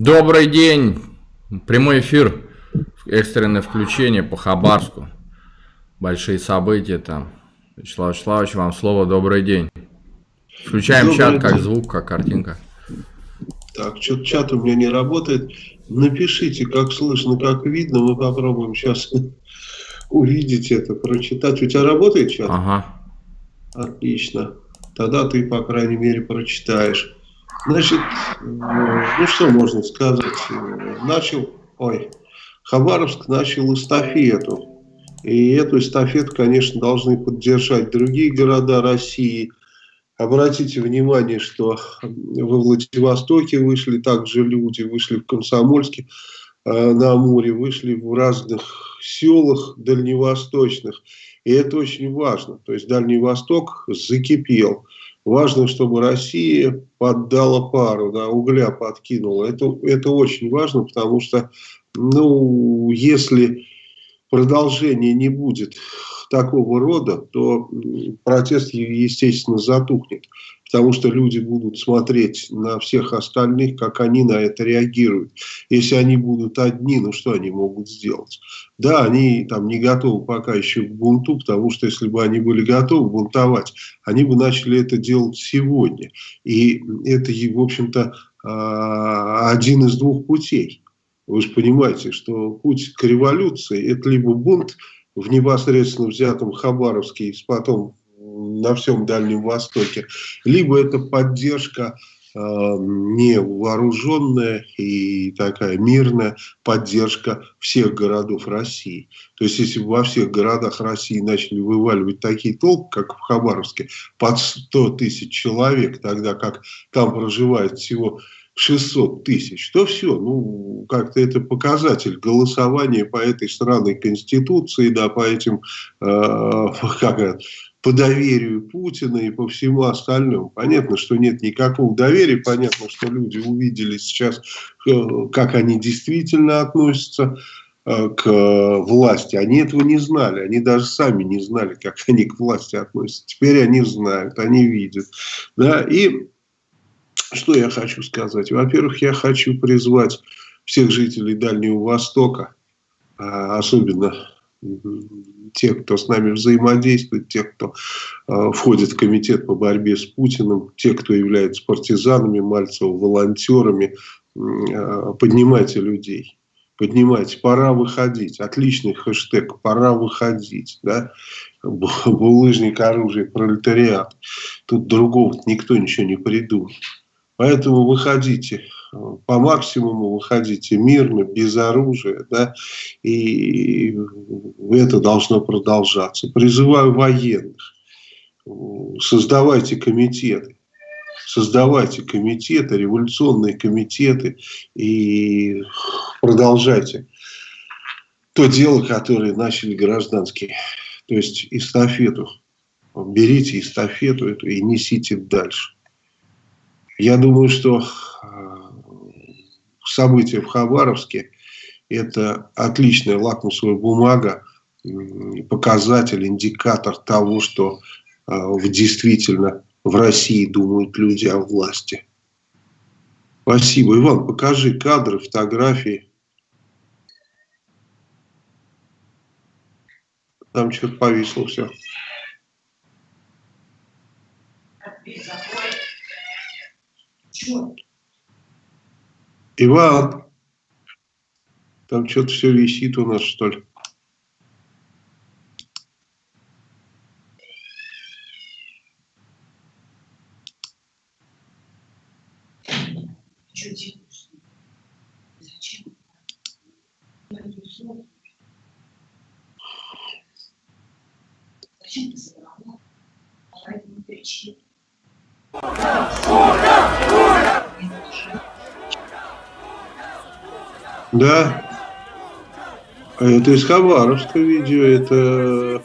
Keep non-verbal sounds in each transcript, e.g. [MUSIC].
Добрый день. Прямой эфир. Экстренное включение по Хабарску. Большие события там. Вячеслав Вячеславович, вам слово. Добрый день. Включаем Добрый чат, день. как звук, как картинка. Так, что-то чат у меня не работает. Напишите, как слышно, как видно. Мы попробуем сейчас [LAUGHS] увидеть это, прочитать. У тебя работает чат? Ага. Отлично. Тогда ты, по крайней мере, прочитаешь. Значит, ну что можно сказать? Начал, ой, Хабаровск начал эстафету. И эту эстафету, конечно, должны поддержать другие города России. Обратите внимание, что во Владивостоке вышли также люди, вышли в Комсомольске э, на море, вышли в разных селах дальневосточных. И это очень важно. То есть Дальний Восток закипел. Важно, чтобы Россия поддала пару, да, угля подкинула. Это, это очень важно, потому что, ну, если продолжения не будет такого рода, то протест, естественно, затухнет потому что люди будут смотреть на всех остальных, как они на это реагируют. Если они будут одни, ну что они могут сделать? Да, они там не готовы пока еще к бунту, потому что если бы они были готовы бунтовать, они бы начали это делать сегодня. И это, в общем-то, а, один из двух путей. Вы же понимаете, что путь к революции – это либо бунт в непосредственно взятом Хабаровске, потом на всем Дальнем Востоке, либо это поддержка э, невооруженная и такая мирная поддержка всех городов России. То есть, если бы во всех городах России начали вываливать такие толпы, как в Хабаровске, под 100 тысяч человек, тогда как там проживает всего 600 тысяч, то все, ну, как-то это показатель голосования по этой странной конституции, да, по этим, э, как по доверию Путина и по всему остальному. Понятно, что нет никакого доверия, понятно, что люди увидели сейчас, э, как они действительно относятся э, к власти. Они этого не знали, они даже сами не знали, как они к власти относятся. Теперь они знают, они видят. Да? И что я хочу сказать? Во-первых, я хочу призвать всех жителей Дальнего Востока, а, особенно те, кто с нами взаимодействует, те, кто э, входит в комитет по борьбе с Путиным, те, кто являются партизанами, Мальцева, волонтерами, э, поднимайте людей. Поднимайте, пора выходить. Отличный хэштег, пора выходить. Да? Булыжник оружие, пролетариат. Тут другого никто ничего не придумал. Поэтому выходите, по максимуму выходите мирно, без оружия, да, и это должно продолжаться. Призываю военных, создавайте комитеты, создавайте комитеты, революционные комитеты и продолжайте то дело, которое начали гражданские, то есть эстафету. Берите эстафету эту и несите дальше. Я думаю, что события в Хабаровске – это отличная лакмусовая бумага, показатель, индикатор того, что а, действительно в России думают люди о власти. Спасибо. Иван, покажи кадры, фотографии. Там что-то повисло все. Чего? Иван, там что-то все висит у нас, что ли? Зачем ты собрала? По этому причине. Да. Это из Хабаровска видео. Это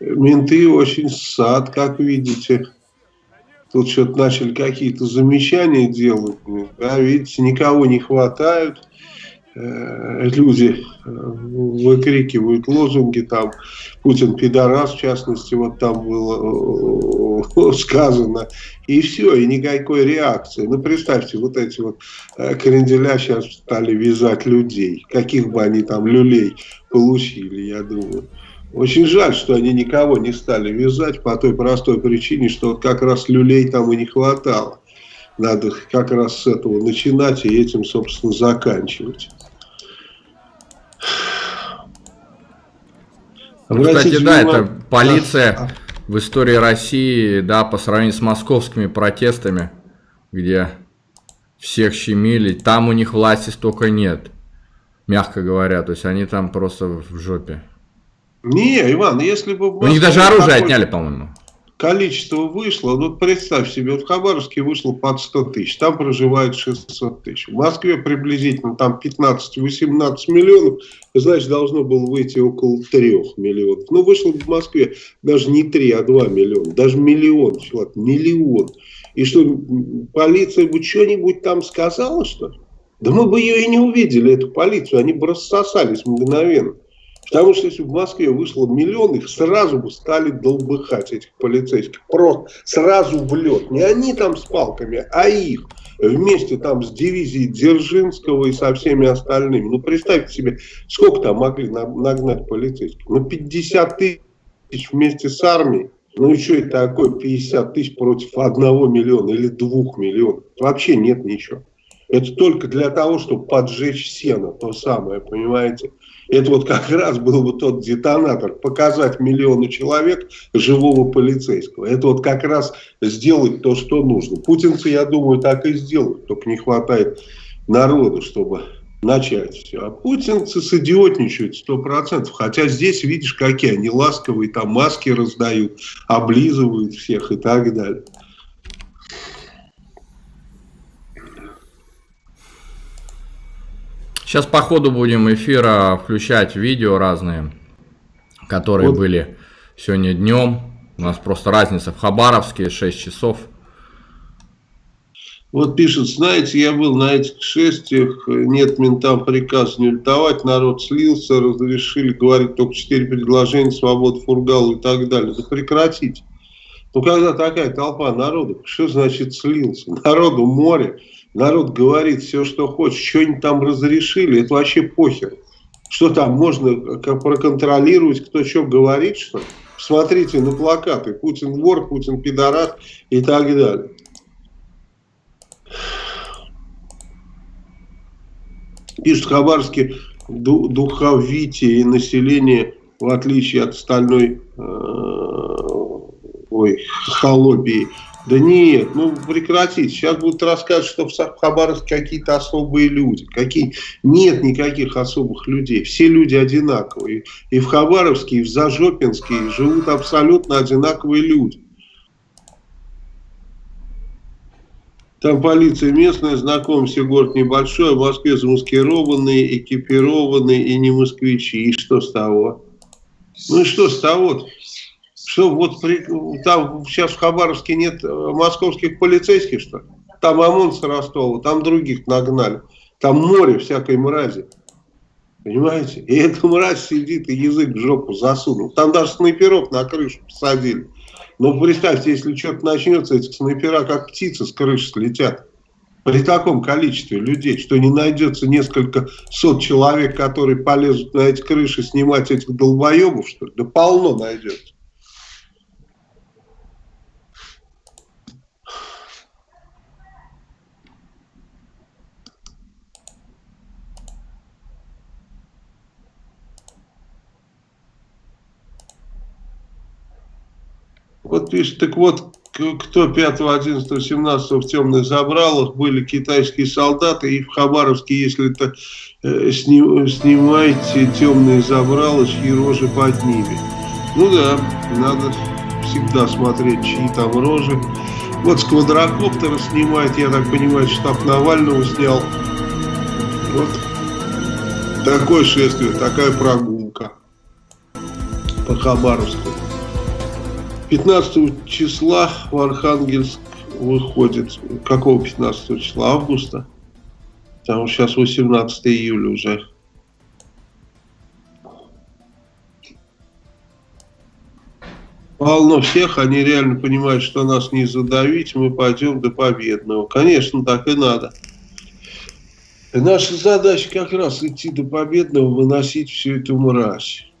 менты очень сад, как видите. Тут что-то начали какие-то замечания делать. Да, видите, никого не хватают. Э, люди э, выкрикивают лозунги там Путин пидорас, в частности, вот там было [LAUGHS] сказано, и все, и никакой реакции. Ну, представьте, вот эти вот э, кренделя сейчас стали вязать людей, каких бы они там люлей получили, я думаю. Очень жаль, что они никого не стали вязать по той простой причине, что вот как раз люлей там и не хватало. Надо как раз с этого начинать и этим, собственно, заканчивать. Кстати, да, это полиция а. в истории России, да, по сравнению с московскими протестами, где всех щемили, там у них власти столько нет, мягко говоря, то есть они там просто в жопе. Не, Иван, если бы... У них даже оружие отняли, по-моему количество вышло, ну представь себе, вот в Хабаровске вышло под 100 тысяч, там проживает 600 тысяч. В Москве приблизительно там 15-18 миллионов, значит должно было выйти около 3 миллионов. Ну вышло в Москве даже не 3, а 2 миллиона, даже миллион человек, миллион. И что, полиция бы что-нибудь там сказала, что ли? Да мы бы ее и не увидели, эту полицию, они бы рассосались мгновенно. Потому что если в Москве вышло миллион, их сразу бы стали долбыхать, этих полицейских. Просто сразу в лед. Не они там с палками, а их. Вместе там с дивизией Дзержинского и со всеми остальными. Ну, представьте себе, сколько там могли нагнать полицейских? Ну, 50 тысяч вместе с армией. Ну и что это такое 50 тысяч против одного миллиона или двух миллионов? Вообще нет ничего. Это только для того, чтобы поджечь сено, то самое, понимаете? Это вот как раз был бы тот детонатор, показать миллиону человек живого полицейского. Это вот как раз сделать то, что нужно. Путинцы, я думаю, так и сделают, только не хватает народу, чтобы начать все. А путинцы сидиотничают сто процентов. Хотя здесь, видишь, какие они ласковые, там маски раздают, облизывают всех и так далее. Сейчас по ходу будем эфира включать видео разные, которые вот. были сегодня днем. У нас просто разница в Хабаровске 6 часов. Вот пишет, знаете, я был на этих шествиях, нет ментам приказ не лютовать, народ слился, разрешили говорить только четыре предложения, свобода фургал и так далее. Да прекратите. Ну, когда такая толпа народу, что значит слился? Народу море. Народ говорит все, что хочет, что-нибудь там разрешили, это вообще похер. Что там, можно проконтролировать, кто что говорит, что Смотрите на плакаты, Путин вор, Путин пидорас и так далее. Пишут Хабаровске духовитие и население, в отличие от остальной э, ой, [LAUGHS] холобии, да нет, ну прекратите. Сейчас будут рассказывать, что в Хабаровске какие-то особые люди. Какие? Нет никаких особых людей. Все люди одинаковые. И в Хабаровске, и в Зажопинске живут абсолютно одинаковые люди. Там полиция местная, знакомься, город небольшой, в Москве замаскированные, экипированные и не москвичи. И что с того? Ну и что с того -то? Что вот при, там сейчас в Хабаровске нет э, московских полицейских, что? Там ОМОН с Ростова, там других нагнали. Там море всякой мрази. Понимаете? И эта мразь сидит и язык в жопу засунул. Там даже снайперов на крышу посадили. Но представьте, если что-то начнется, эти снайпера как птицы с крыши слетят. При таком количестве людей, что не найдется несколько сот человек, которые полезут на эти крыши снимать этих долбоебов, что ли? Да полно найдется. Вот пишет, так вот, кто 5, 11, 17 в темных забралах были китайские солдаты, и в Хабаровске, если это э, сним, снимаете темные забрала, чьи рожи под ними. Ну да, надо всегда смотреть, чьи там рожи. Вот с квадрокоптера снимает, я так понимаю, штаб Навального снял. Вот такое шествие, такая прогулка по Хабаровску. 15 числа в Архангельск выходит. Какого 15 числа? Августа? Там сейчас 18 июля уже. Полно всех, они реально понимают, что нас не задавить, мы пойдем до победного. Конечно, так и надо. И наша задача как раз идти до победного, выносить всю эту мразь.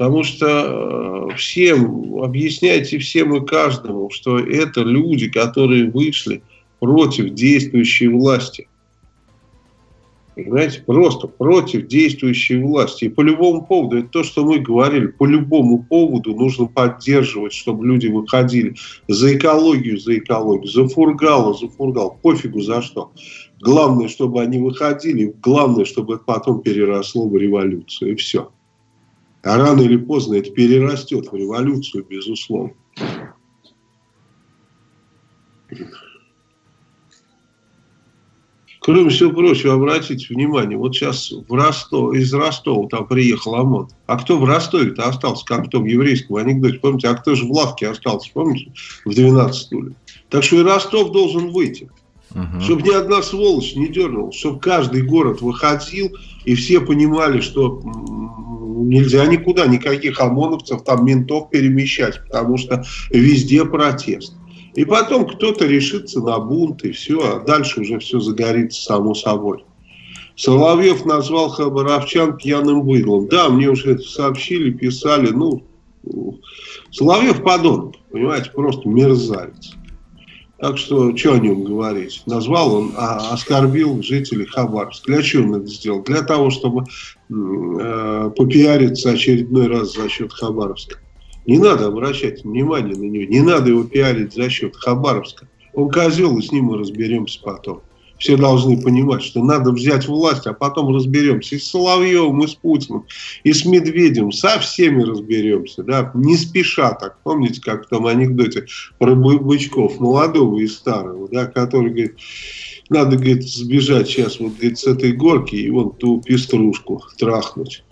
Потому что э, всем, объясняйте всем и каждому, что это люди, которые вышли против действующей власти. Понимаете, просто против действующей власти. И по любому поводу, это то, что мы говорили, по любому поводу нужно поддерживать, чтобы люди выходили за экологию, за экологию, за фургала, за фургал, пофигу за что. Главное, чтобы они выходили, главное, чтобы это потом переросло в революцию, и все. А рано или поздно это перерастет в революцию, безусловно. Кроме всего прочего, обратите внимание, вот сейчас в Ростов, из Ростова там приехал ОМОН. А кто в Ростове-то остался, как в том еврейском анекдоте? Помните, а кто же в лавке остался, помните, в 12 стуле? Так что и Ростов должен выйти. Угу. Чтобы ни одна сволочь не дернула, чтобы каждый город выходил, и все понимали, что нельзя никуда никаких ОМОНовцев, там ментов перемещать, потому что везде протест. И потом кто-то решится на бунт, и все, а дальше уже все загорится само собой. Соловьев назвал Хабаровчан пьяным быдлом. Да, мне уже это сообщили, писали, ну, Соловьев подонок, понимаете, просто мерзавец. Так что, что о нем говорить? Назвал он, а, оскорбил жителей Хабаровска. Для чего он это сделал? Для того, чтобы э, попиариться очередной раз за счет Хабаровска. Не надо обращать внимание на него, не надо его пиарить за счет Хабаровска. Он козел, и с ним мы разберемся потом. Все должны понимать, что надо взять власть, а потом разберемся. И с Соловьевым, и с Путиным, и с Медведем. Со всеми разберемся. Да? Не спеша так. Помните, как в том анекдоте про бычков, молодого и старого, да, который говорит, надо, говорит, сбежать сейчас вот, говорит, с этой горки и вон ту пеструшку трахнуть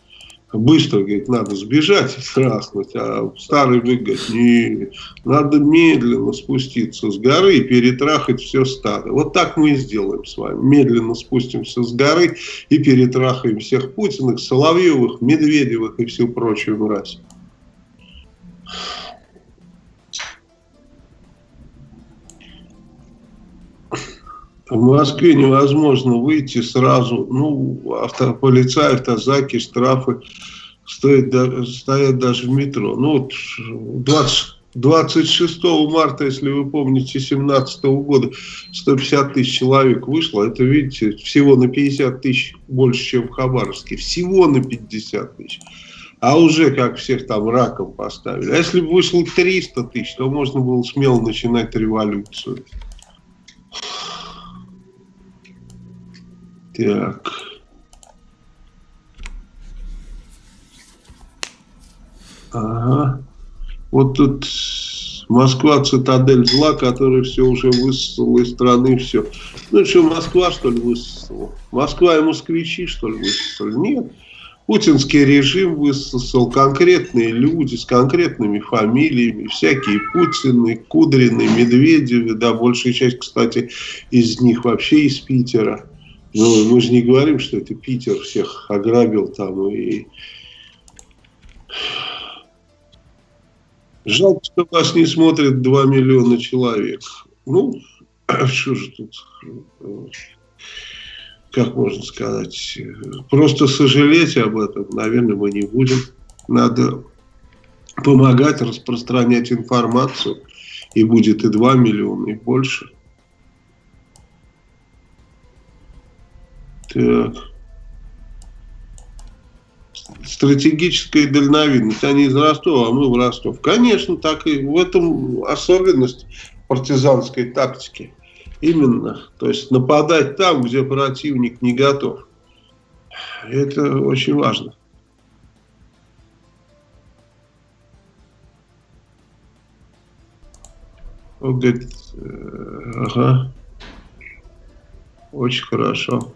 быстро, говорит, надо сбежать и трахнуть, а старый говорит, не, надо медленно спуститься с горы и перетрахать все стадо. Вот так мы и сделаем с вами. Медленно спустимся с горы и перетрахаем всех Путиных, Соловьевых, Медведевых и всю прочую мразь. В Москве невозможно выйти сразу. Ну, авто, полицаи, автозаки, штрафы стоят, стоят даже в метро. Ну, вот 20, 26 марта, если вы помните, 2017 года 150 тысяч человек вышло. Это, видите, всего на 50 тысяч больше, чем в Хабаровске. Всего на 50 тысяч. А уже как всех там раком поставили. А если бы вышло 300 тысяч, то можно было смело начинать революцию. Так. Ага. Вот тут Москва цитадель зла, который все уже высосала из страны, все. Ну что, Москва, что ли, высосала? Москва и москвичи, что ли, высосали? Нет. Путинский режим высосал конкретные люди с конкретными фамилиями, всякие Путины, Кудрины, Медведевы, да, большая часть, кстати, из них вообще из Питера. Ну, мы же не говорим, что это Питер всех ограбил там и... Жалко, что вас не смотрит 2 миллиона человек. Ну, [CLEARS THROAT] что же тут, как можно сказать, просто сожалеть об этом, наверное, мы не будем. Надо помогать распространять информацию, и будет и 2 миллиона, и больше. Так. Стратегическая дальновидность. Они из Ростова, а мы в Ростов. Конечно, так и в этом особенность партизанской тактики. Именно. То есть нападать там, где противник не готов. Это очень важно. Он говорит, э, ага, очень хорошо.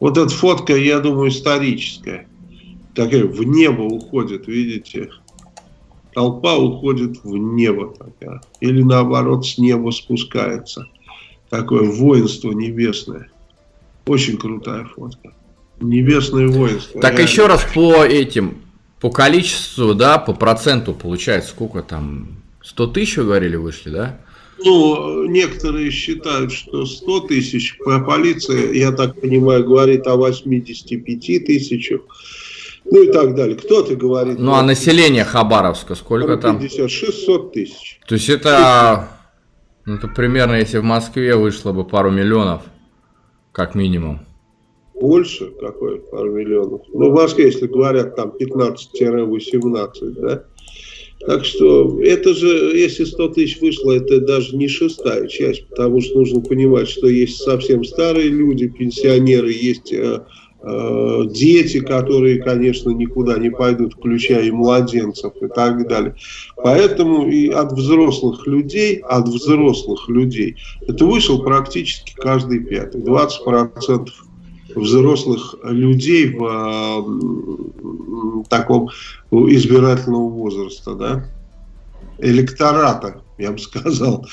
Вот эта фотка, я думаю, историческая. Такая в небо уходит, видите? Толпа уходит в небо. Такая. Или наоборот, с неба спускается. Такое воинство небесное. Очень крутая фотка. Небесное воинство. Так реально. еще раз по этим По количеству, да, по проценту получается, сколько там, 100 тысяч, вы говорили, вышли, да? Ну, некоторые считают, что 100 тысяч, полиция, я так понимаю, говорит о 85 тысячах, ну и так далее. Кто-то говорит... Ну, а население Хабаровска сколько 50, там? 50, 600 тысяч. То есть это, ну, это примерно, если в Москве вышло бы пару миллионов, как минимум. Больше какой пару миллионов. Ну, в Москве, если говорят, там 15-18, да? Так что это же, если 100 тысяч вышло, это даже не шестая часть, потому что нужно понимать, что есть совсем старые люди, пенсионеры, есть э, э, дети, которые, конечно, никуда не пойдут, включая и младенцев и так далее. Поэтому и от взрослых людей, от взрослых людей, это вышел практически каждый пятый, 20% взрослых людей в э, таком избирательного возраста, да, электората, я бы сказал,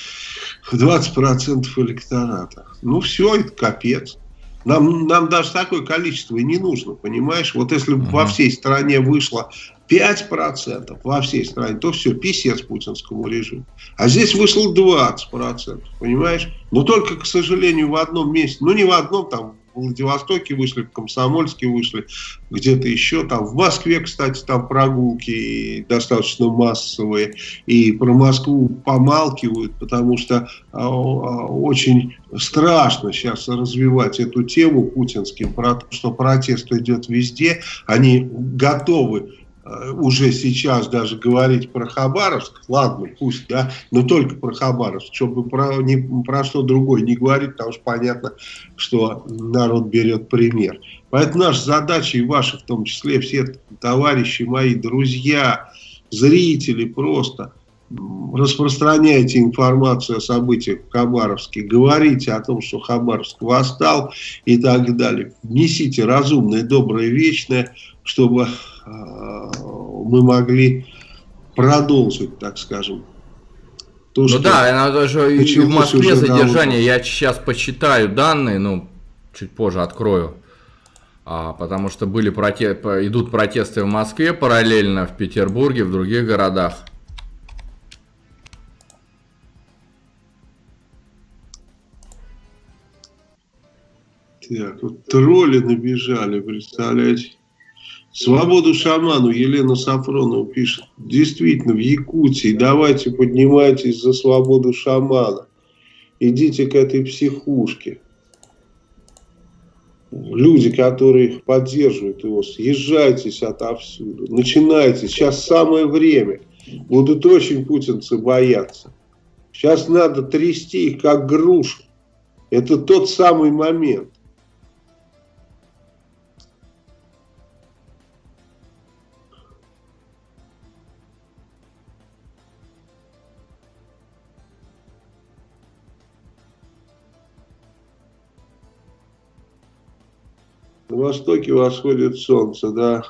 20% электората. Ну все, это капец. Нам, нам даже такое количество и не нужно, понимаешь? Вот если бы uh -huh. во всей стране вышло 5% во всей стране, то все, писец путинскому режиму. А здесь вышло 20%, понимаешь? Но только, к сожалению, в одном месте, ну не в одном, там в Владивостоке вышли, в Комсомольске вышли, где-то еще там. В Москве, кстати, там прогулки достаточно массовые. И про Москву помалкивают, потому что а, а, очень страшно сейчас развивать эту тему путинским, про то, что протест идет везде. Они готовы уже сейчас даже говорить про Хабаровск, ладно, пусть, да, но только про Хабаровск, чтобы про, не, про что другое не говорить, потому что понятно, что народ берет пример. Поэтому наша задача, и ваша в том числе, все товарищи мои, друзья, зрители просто, распространяйте информацию о событиях в Хабаровске, говорите о том, что Хабаровск восстал и так далее. Несите разумное, доброе, вечное, чтобы Э, мы могли продолжить, так скажем. То, ну да, она даже и в Москве задержание, я сейчас посчитаю данные, ну, чуть позже открою. А, потому что были проте... идут протесты в Москве параллельно, в Петербурге, в других городах. Так, вот тролли набежали, представляете? Свободу шаману Елена Сафронова пишет. Действительно, в Якутии давайте поднимайтесь за свободу шамана. Идите к этой психушке. Люди, которые поддерживают его, съезжайтесь отовсюду. Начинайте. Сейчас самое время. Будут очень путинцы бояться. Сейчас надо трясти их как грушу. Это тот самый момент. Востоке восходит солнце, да.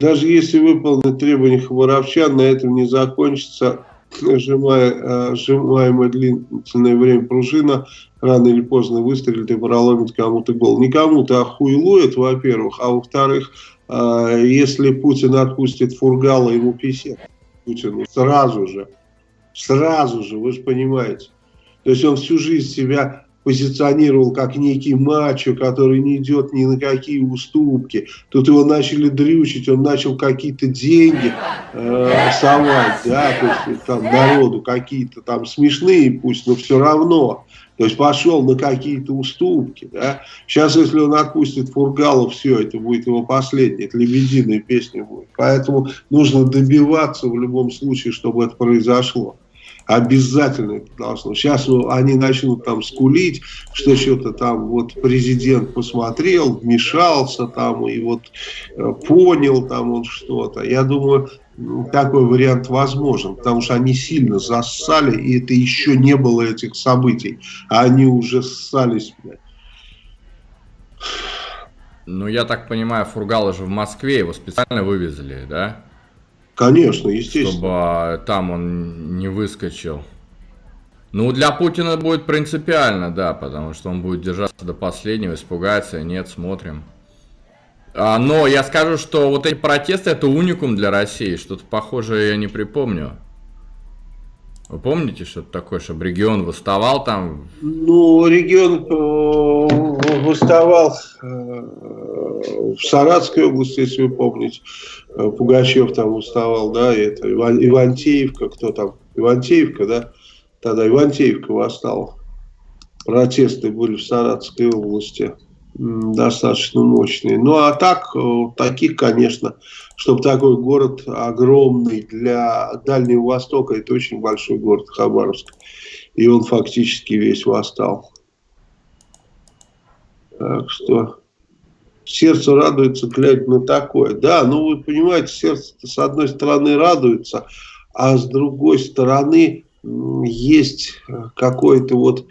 Даже если выполнить требования хабаровчан, на этом не закончится сжимая, сжимаемое длительное время пружина, рано или поздно выстрелит и проломит кому-то гол. Не кому-то, а хуйлует, во-первых, а во-вторых, а, если Путин отпустит Фургала, ему писет Путину сразу же, сразу же, вы же понимаете. То есть он всю жизнь себя позиционировал как некий мачо, который не идет ни на какие уступки. Тут его начали дрючить, он начал какие-то деньги э, совать, да, то есть там народу какие-то там смешные пусть, но все равно. То есть пошел на какие-то уступки. Да? Сейчас, если он отпустит Фургалов, все, это будет его последняя, это лебединая песня будет. Поэтому нужно добиваться в любом случае, чтобы это произошло. Обязательно это должно. Сейчас ну, они начнут там скулить, что что-то там вот президент посмотрел, вмешался там и вот э, понял там он что-то. Я думаю, такой вариант возможен, потому что они сильно зассали, и это еще не было этих событий, а они уже ссались. Ну, я так понимаю, Фургала же в Москве, его специально вывезли, да? Конечно, естественно. Чтобы а, там он не выскочил. Ну, для Путина будет принципиально, да, потому что он будет держаться до последнего, испугается, нет, смотрим. А, но я скажу, что вот эти протесты это уникум для России. Что-то похожее я не припомню. Вы помните что-то такое, чтобы регион выставал там? Ну, регион э, выставал э, в Саратской области, если вы помните. Э, Пугачев там выставал, да, это Иван, Ивантеевка, кто там? Ивантеевка, да? Тогда Ивантеевка восстал. Протесты были в Саратской области достаточно мощные. Ну а так, таких, конечно, чтобы такой город огромный для Дальнего Востока, это очень большой город Хабаровск. И он фактически весь восстал. Так что сердце радуется, глядя на такое. Да, ну вы понимаете, сердце с одной стороны радуется, а с другой стороны есть какое-то вот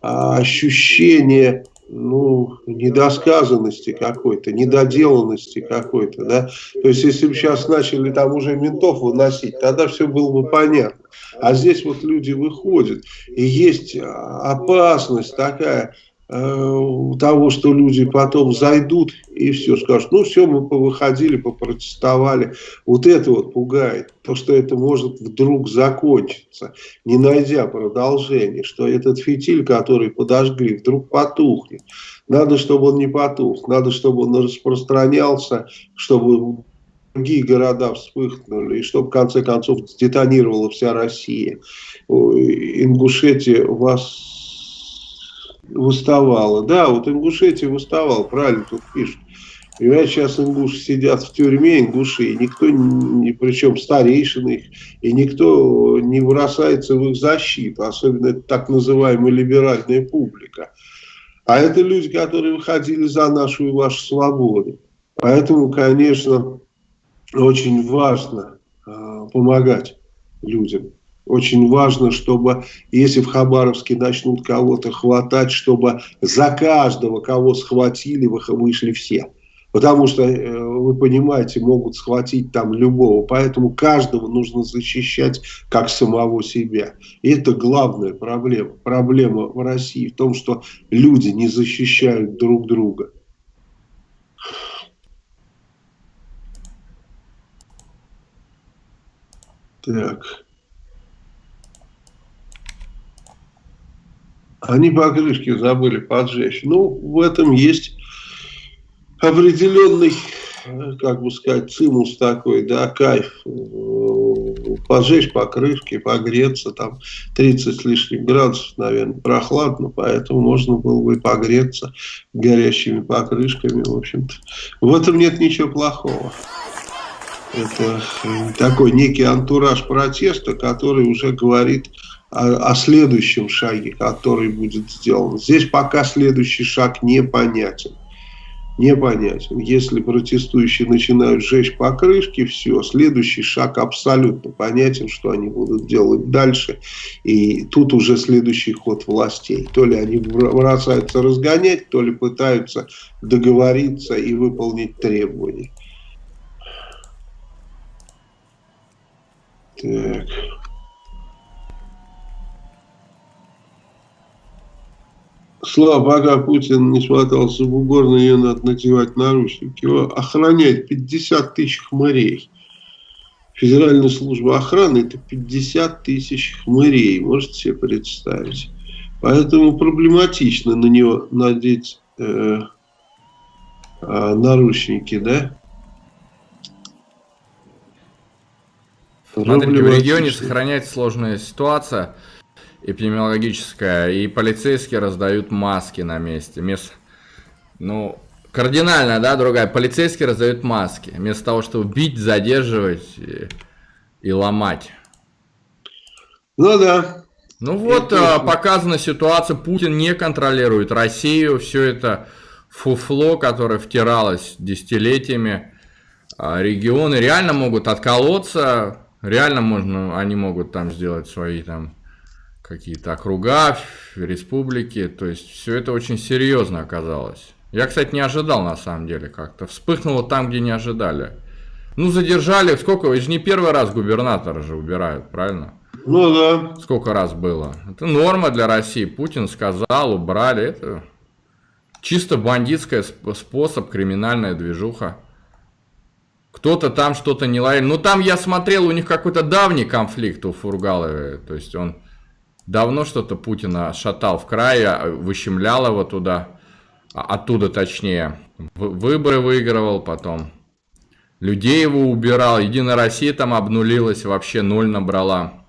а, ощущение ну, недосказанности какой-то, недоделанности какой-то, да. То есть, если бы сейчас начали там уже ментов выносить, тогда все было бы понятно. А здесь вот люди выходят, и есть опасность такая, того, что люди потом зайдут и все скажут, ну все, мы повыходили, попротестовали. Вот это вот пугает, то, что это может вдруг закончиться, не найдя продолжения, что этот фитиль, который подожгли, вдруг потухнет. Надо, чтобы он не потух, надо, чтобы он распространялся, чтобы другие города вспыхнули, и чтобы в конце концов детонировала вся Россия. Ингушетия вас выставала. Да, вот Ингушетия выставал, правильно тут пишут. Понимаете, сейчас ингуши сидят в тюрьме, ингуши, и никто, ни, причем старейшины их, и никто не бросается в их защиту, особенно это так называемая либеральная публика. А это люди, которые выходили за нашу и вашу свободу. Поэтому, конечно, очень важно э, помогать людям. Очень важно, чтобы, если в Хабаровске начнут кого-то хватать, чтобы за каждого, кого схватили, вышли все. Потому что, э, вы понимаете, могут схватить там любого. Поэтому каждого нужно защищать как самого себя. И это главная проблема. Проблема в России в том, что люди не защищают друг друга. Так. Они покрышки забыли поджечь. Ну, в этом есть определенный, как бы сказать, цимус такой, да, кайф. Поджечь покрышки, погреться, там 30 с лишним градусов, наверное, прохладно, поэтому можно было бы погреться горящими покрышками, в общем-то. В этом нет ничего плохого. Это такой некий антураж протеста, который уже говорит о, следующем шаге, который будет сделан. Здесь пока следующий шаг непонятен. Непонятен. Если протестующие начинают сжечь покрышки, все, следующий шаг абсолютно понятен, что они будут делать дальше. И тут уже следующий ход властей. То ли они бросаются разгонять, то ли пытаются договориться и выполнить требования. Так... Слава, пока Путин не смотался в бугор, на нее надо надевать наручники. Его охраняет 50 тысяч хмырей. Федеральная служба охраны это 50 тысяч хмырей, можете себе представить. Поэтому проблематично на него надеть э, э, наручники, да? Смотрите, в регионе сохраняется сложная ситуация эпидемиологическая, и полицейские раздают маски на месте. Вместо, ну, кардинально, да, другая. Полицейские раздают маски, вместо того, чтобы бить, задерживать и, и ломать. Ну да. Ну вот, это... показана ситуация, Путин не контролирует Россию, все это фуфло, которое втиралось десятилетиями, а регионы реально могут отколоться, реально можно, они могут там сделать свои там какие-то округа, республики. То есть все это очень серьезно оказалось. Я, кстати, не ожидал на самом деле как-то. Вспыхнуло там, где не ожидали. Ну, задержали, сколько, это же не первый раз губернатора же убирают, правильно? Ну да. Сколько раз было. Это норма для России. Путин сказал, убрали. Это Чисто бандитская способ, криминальная движуха. Кто-то там что-то не ловил. Ну там я смотрел, у них какой-то давний конфликт у Фургалова. То есть он давно что-то Путина шатал в крае, выщемлял его туда. А, оттуда точнее. Выборы выигрывал потом. Людей его убирал. Единая Россия там обнулилась, вообще ноль набрала.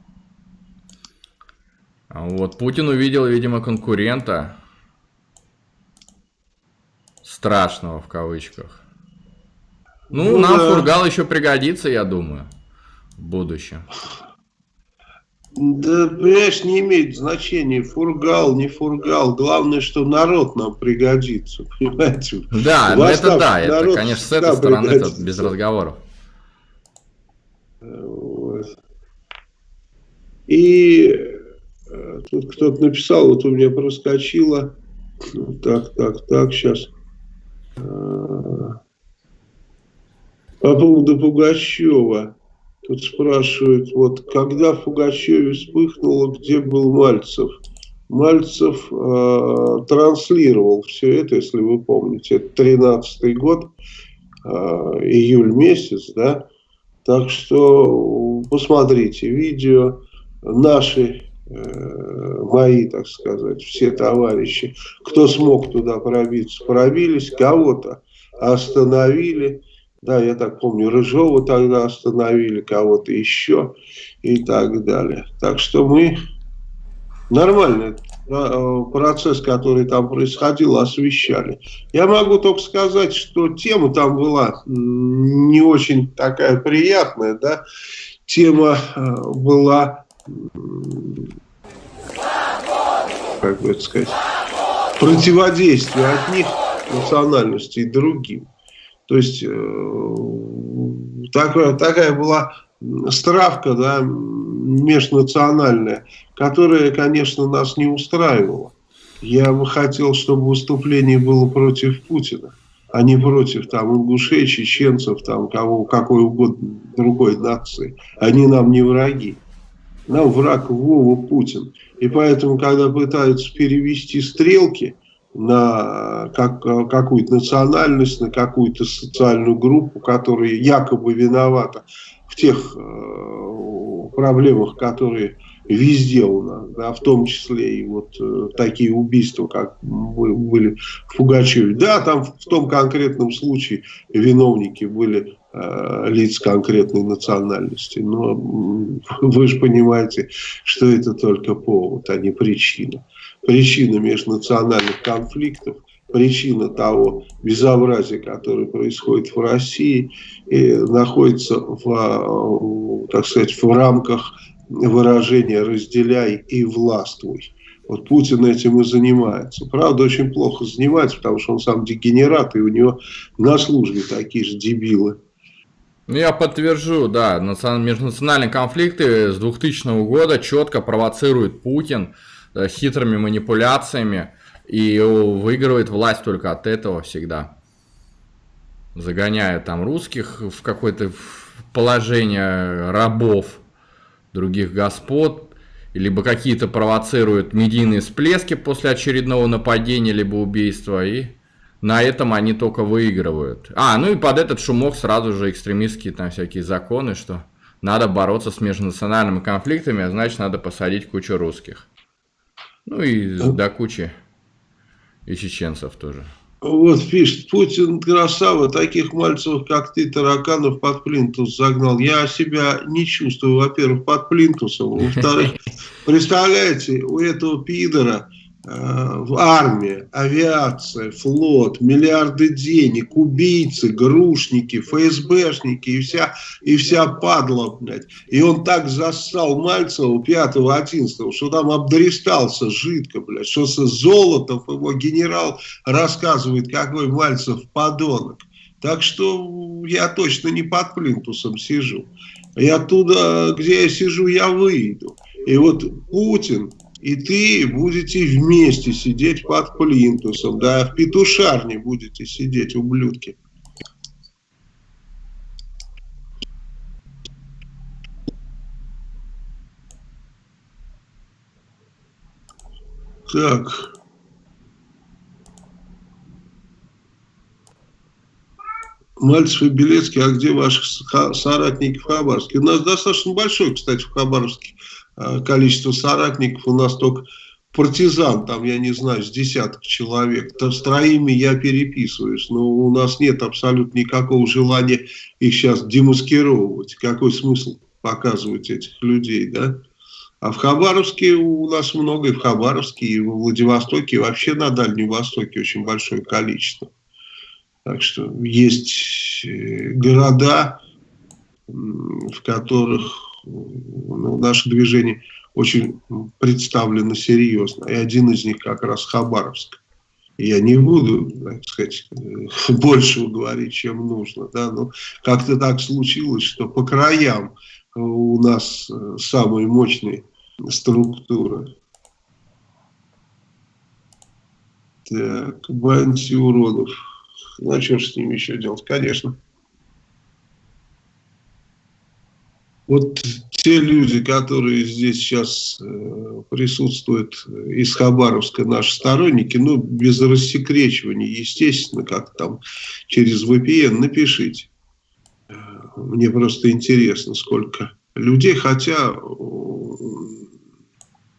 А вот Путин увидел, видимо, конкурента. Страшного в кавычках. Ну, ну нам да. Фургал еще пригодится, я думаю, в будущем. Да, понимаешь, не имеет значения, фургал, не фургал. Главное, что народ нам пригодится, понимаете? Да, ну это да, это, конечно, с этой стороны это без разговоров. Вот. И э, тут кто-то написал, вот у меня проскочило, так, так, так, сейчас. По поводу Пугачева. Тут спрашивают, вот когда в Пугачеве вспыхнуло, где был Мальцев? Мальцев э, транслировал все это, если вы помните, это 13 год, э, июль месяц, да, так что посмотрите видео, наши, э, мои, так сказать, все товарищи, кто смог туда пробиться, пробились, кого-то остановили, да, я так помню, Рыжова тогда остановили, кого-то еще и так далее. Так что мы нормальный э, процесс, который там происходил, освещали. Я могу только сказать, что тема там была не очень такая приятная, да, тема э, была, как бы это сказать, противодействие от них национальностей другим. То есть э, такая, такая была стравка да, межнациональная, которая, конечно, нас не устраивала. Я бы хотел, чтобы выступление было против Путина, а не против там ингушей, чеченцев, там кого, какой угодно другой нации. Они нам не враги. Нам враг Вова Путин. И поэтому, когда пытаются перевести стрелки, на как, какую-то национальность, на какую-то социальную группу, которая якобы виновата в тех э, проблемах, которые везде у нас, да, в том числе и вот э, такие убийства, как были в Пугачеве. Да, там в том конкретном случае виновники были э, лиц конкретной национальности, но [LAUGHS] вы же понимаете, что это только повод, а не причина причина межнациональных конфликтов, причина того безобразия, которое происходит в России, и находится в, так сказать, в рамках выражения «разделяй и властвуй». Вот Путин этим и занимается. Правда, очень плохо занимается, потому что он сам дегенерат, и у него на службе такие же дебилы. Ну, я подтвержу, да, межнациональные конфликты с 2000 года четко провоцирует Путин. Э, хитрыми манипуляциями и выигрывает власть только от этого всегда. Загоняя там русских в какое-то положение рабов других господ, либо какие-то провоцируют медийные всплески после очередного нападения, либо убийства, и на этом они только выигрывают. А, ну и под этот шумок сразу же экстремистские там всякие законы, что надо бороться с межнациональными конфликтами, а значит надо посадить кучу русских. Ну и до кучи и чеченцев тоже. Вот пишет, Путин красава, таких мальцев, как ты, тараканов под плинтус загнал. Я себя не чувствую, во-первых, под плинтусом. Во-вторых, [LAUGHS] представляете, у этого пидора Э, армия, авиация, флот, миллиарды денег, убийцы, грушники, ФСБшники и вся, и вся падла, блядь. И он так зассал Мальцева 5-11, что там обдристался жидко, блядь, что со Золотов, его генерал, рассказывает, какой Мальцев подонок. Так что я точно не под плинтусом сижу. И оттуда, где я сижу, я выйду. И вот Путин и ты будете вместе сидеть под плинтусом, да, в петушарне будете сидеть, ублюдки. Так. Мальцев и Белецкий, а где ваших соратников в Хабаровске? У нас достаточно большой, кстати, в Хабаровске количество соратников. У нас только партизан, там, я не знаю, с десяток человек. То с троими я переписываюсь, но у нас нет абсолютно никакого желания их сейчас демаскировывать. Какой смысл показывать этих людей, да? А в Хабаровске у нас много, и в Хабаровске, и в Владивостоке, и вообще на Дальнем Востоке очень большое количество. Так что есть э, города, в которых ну, наше движение очень представлено серьезно. И один из них как раз Хабаровск. Я не буду, так сказать, [LAUGHS] больше говорить, чем нужно. Да? Но как-то так случилось, что по краям у нас э, самые мощные структуры. Так, уродов. Ну, а что же с ними еще делать? Конечно. Вот те люди, которые здесь сейчас э, присутствуют из Хабаровска, наши сторонники, ну, без рассекречивания, естественно, как там через VPN, напишите. Э, мне просто интересно, сколько людей, хотя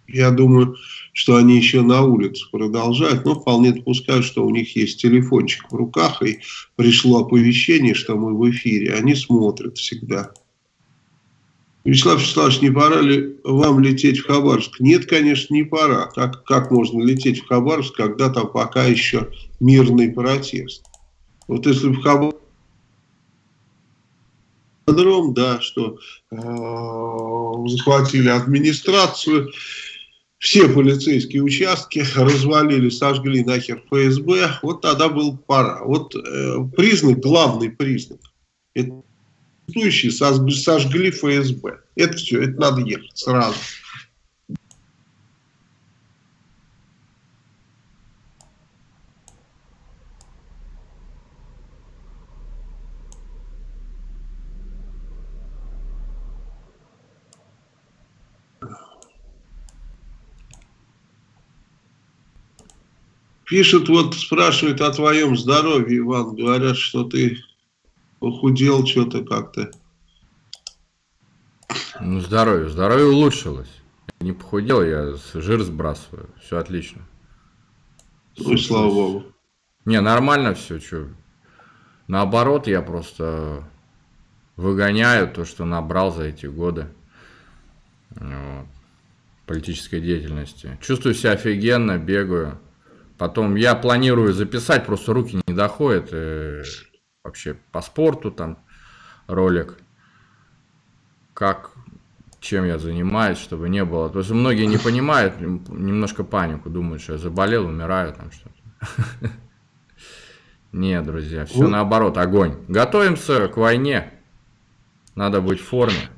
я думаю, что они еще на улице продолжают, но вполне допускаю, что у них есть телефончик в руках, и пришло оповещение, что мы в эфире. Они смотрят всегда. Вячеслав Вячеславович, не пора ли вам лететь в Хабаровск? Нет, конечно, не пора. Как, как можно лететь в Хабаровск, когда там пока еще мирный протест? Вот если в Хабаровск да, что э, захватили администрацию, все полицейские участки развалили, сожгли нахер ФСБ, вот тогда был пора. Вот э, признак, главный признак, это сожгли ФСБ. Это все, это надо ехать сразу. Пишут, вот спрашивают о твоем здоровье, Иван. Говорят, что ты похудел что-то как-то. Ну, здоровье. Здоровье улучшилось. не похудел, я жир сбрасываю. Все отлично. Ну и слава богу. Не, нормально все, что. Наоборот, я просто выгоняю то, что набрал за эти годы вот, политической деятельности. Чувствую себя офигенно, бегаю. Потом я планирую записать, просто руки не доходят. Э, вообще по спорту там ролик. Как, чем я занимаюсь, чтобы не было. То есть многие не понимают, немножко панику, думают, что я заболел, умираю там что-то. [LAUGHS] Нет, друзья, все наоборот, огонь. Готовимся к войне. Надо быть в форме.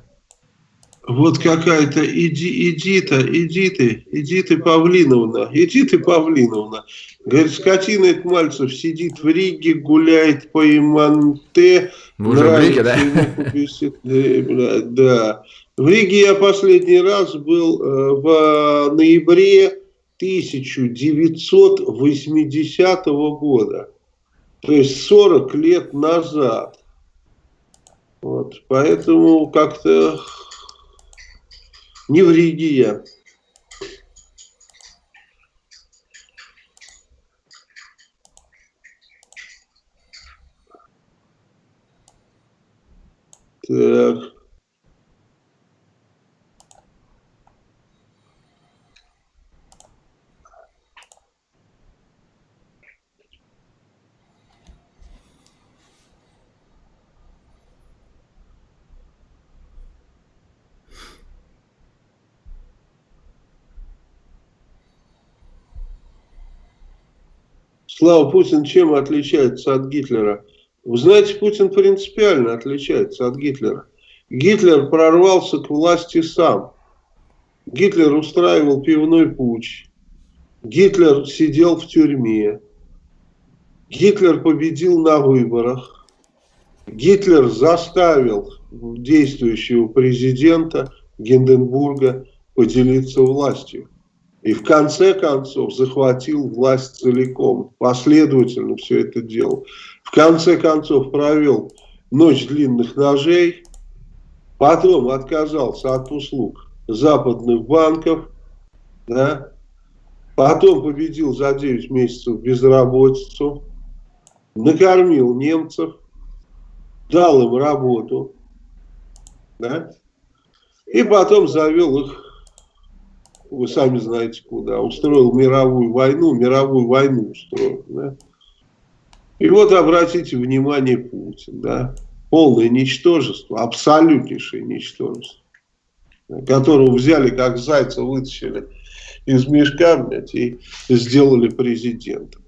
Вот какая-то иди, иди то, иди ты, иди ты, Павлиновна, иди ты, Павлиновна. Говорит, скотина это Мальцев сидит в Риге, гуляет по Иманте. Вы уже в Риге, да? Ему, да. В Риге я последний раз был э, в ноябре 1980 года. То есть 40 лет назад. Вот, поэтому как-то Невригия. Так. Слава Путин чем отличается от Гитлера? Вы знаете, Путин принципиально отличается от Гитлера. Гитлер прорвался к власти сам. Гитлер устраивал пивной путь. Гитлер сидел в тюрьме. Гитлер победил на выборах. Гитлер заставил действующего президента Гинденбурга поделиться властью. И в конце концов захватил власть целиком, последовательно все это делал. В конце концов провел ночь длинных ножей, потом отказался от услуг западных банков, да, потом победил за 9 месяцев безработицу, накормил немцев, дал им работу, да, и потом завел их, вы сами знаете куда, устроил мировую войну, мировую войну устроил, да. И вот обратите внимание Путин, да, полное ничтожество, абсолютнейшее ничтожество, которого взяли как зайца, вытащили из мешка, блядь, и сделали президентом.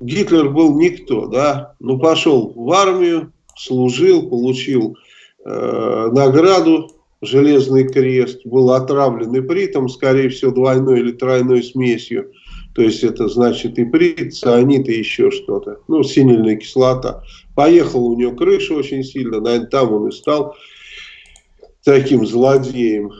Гитлер был никто, да, ну пошел в армию, служил, получил э, награду Железный крест, был отравлен ипритом, скорее всего, двойной или тройной смесью. То есть это значит иприт, цианид и еще что-то. Ну, синильная кислота. Поехал у него крыша очень сильно, наверное, там он и стал таким злодеем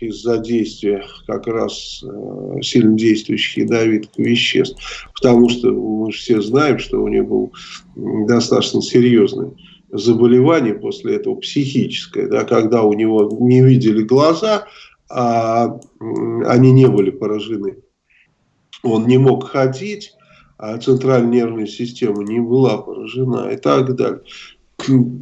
из-за действия как раз э, сильно действующих ядовитых веществ. Потому что мы все знаем, что у него был достаточно серьезный заболевание после этого психическое, да, когда у него не видели глаза, а они не были поражены. Он не мог ходить, а центральная нервная система не была поражена и так далее.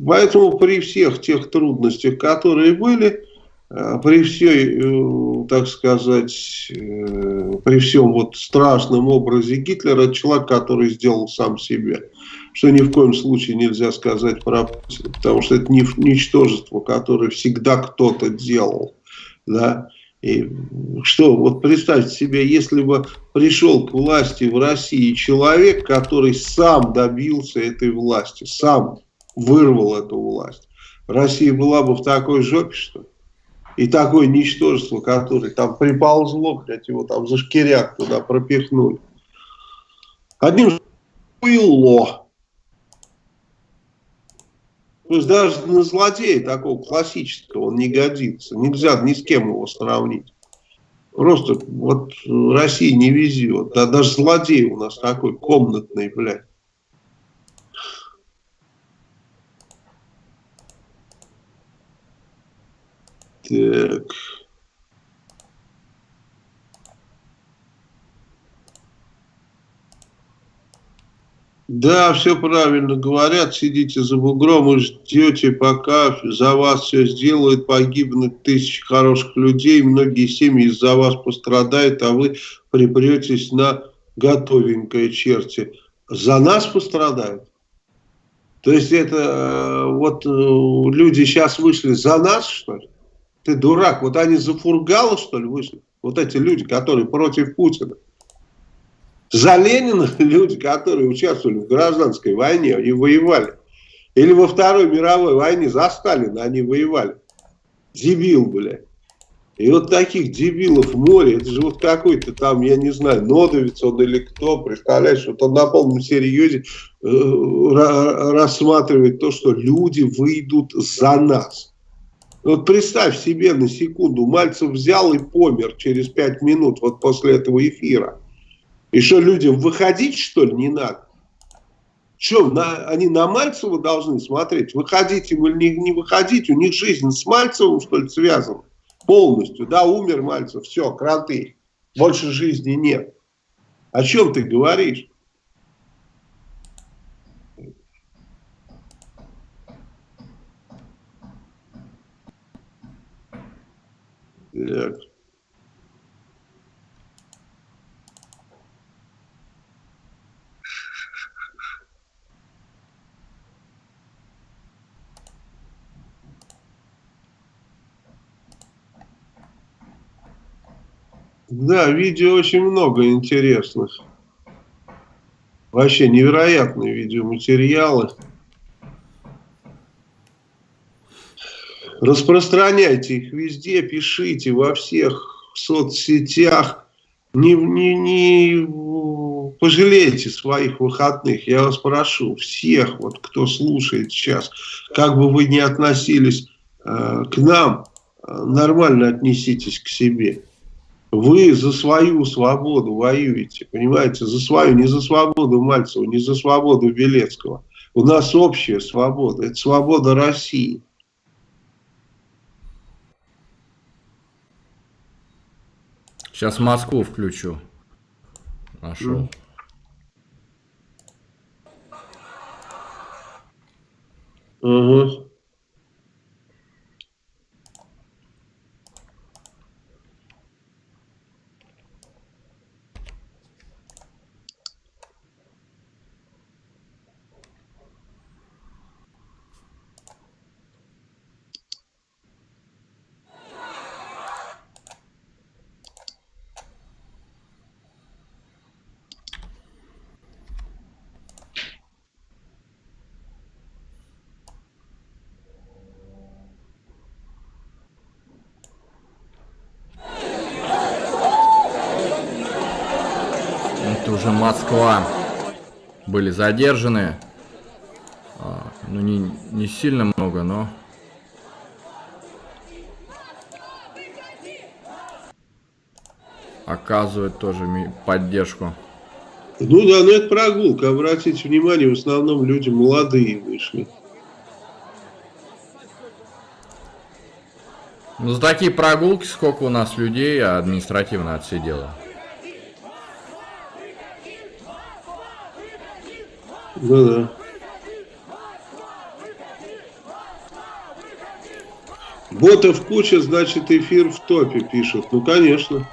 Поэтому при всех тех трудностях, которые были, а, при всей, э, так сказать, э, при всем вот страшном образе Гитлера, человек, который сделал сам себя что ни в коем случае нельзя сказать про Путина, потому что это ничтожество, которое всегда кто-то делал, да, и что, вот представьте себе, если бы пришел к власти в России человек, который сам добился этой власти, сам вырвал эту власть, Россия была бы в такой жопе, что И такое ничтожество, которое там приползло, блядь, его там за шкиряк туда пропихнули. Одним было. То есть даже на злодея такого классического он не годится. Нельзя ни с кем его сравнить. Просто вот России не везет. Да даже злодей у нас такой комнатный, блядь. Так. Да, все правильно говорят, сидите за бугром и ждете, пока за вас все сделают, погибнут тысячи хороших людей, многие семьи из-за вас пострадают, а вы припретесь на готовенькое черти. За нас пострадают? То есть это э, вот э, люди сейчас вышли за нас, что ли? Ты дурак, вот они за Фургала, что ли, вышли? Вот эти люди, которые против Путина. За Ленина [LAUGHS] люди, которые участвовали в гражданской войне, они воевали. Или во Второй мировой войне за Сталина они воевали. Дебил, блядь. И вот таких дебилов море, это же вот какой-то там, я не знаю, Нодовец он или кто, представляешь, вот он на полном серьезе э, рассматривает то, что люди выйдут за нас. Вот представь себе на секунду, Мальцев взял и помер через пять минут вот после этого эфира. И что, людям выходить, что ли, не надо? Что, на, они на Мальцева должны смотреть? Выходить им или не, не выходить? У них жизнь с Мальцевым, что ли, связана? Полностью, да, умер Мальцев, все, кранты. Больше жизни нет. О чем ты говоришь? Так. Да, видео очень много интересных. Вообще невероятные видеоматериалы. Распространяйте их везде, пишите во всех соцсетях. Не, не, не пожалейте своих выходных, я вас прошу, всех, вот кто слушает сейчас, как бы вы ни относились э, к нам, э, нормально отнеситесь к себе. Вы за свою свободу воюете, понимаете, за свою, не за свободу Мальцева, не за свободу Белецкого. У нас общая свобода, это свобода России. Сейчас Москву включу. Нашел. Угу. Уже Москва были задержаны. А, ну, не, не сильно много, но... Оказывает тоже поддержку. Ну да, ну это прогулка. Обратите внимание, в основном люди молодые вышли. Ну за такие прогулки сколько у нас людей административно отсидело? Ну да. Ботов куча, значит эфир в топе пишут. Ну, конечно.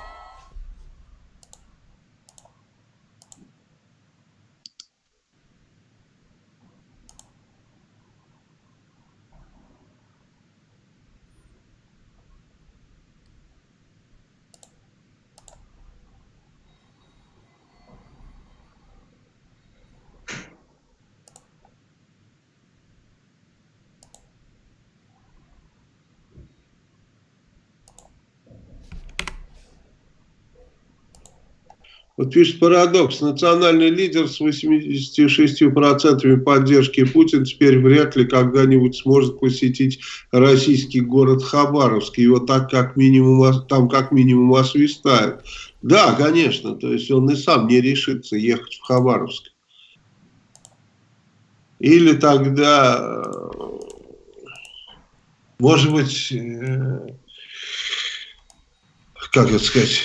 Вот пишет парадокс. Национальный лидер с 86% поддержки Путина теперь вряд ли когда-нибудь сможет посетить российский город Хабаровск. Его так как минимум, там как минимум освистают. Да, конечно. То есть он и сам не решится ехать в Хабаровск. Или тогда, может быть, э, как это сказать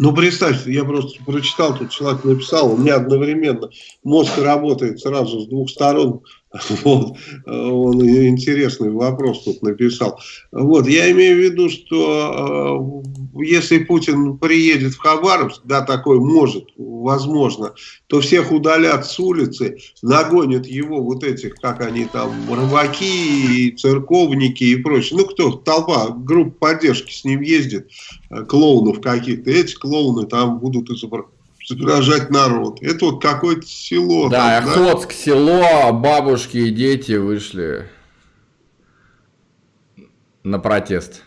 Ну, представьте, я просто прочитал, тут человек написал, у меня одновременно мозг работает сразу с двух сторон. [LAUGHS] Вот, он интересный вопрос тут написал. Вот, я имею в виду, что э, если Путин приедет в Хабаровск, да, такой может, возможно, то всех удалят с улицы, нагонят его вот этих, как они там, рыбаки, церковники и прочее. Ну, кто, толпа, группа поддержки с ним ездит, э, клоунов каких-то. Эти клоуны там будут изображать изображать народ. Это вот какое-то село. Да, там, Охотск, да? село, бабушки и дети вышли на протест.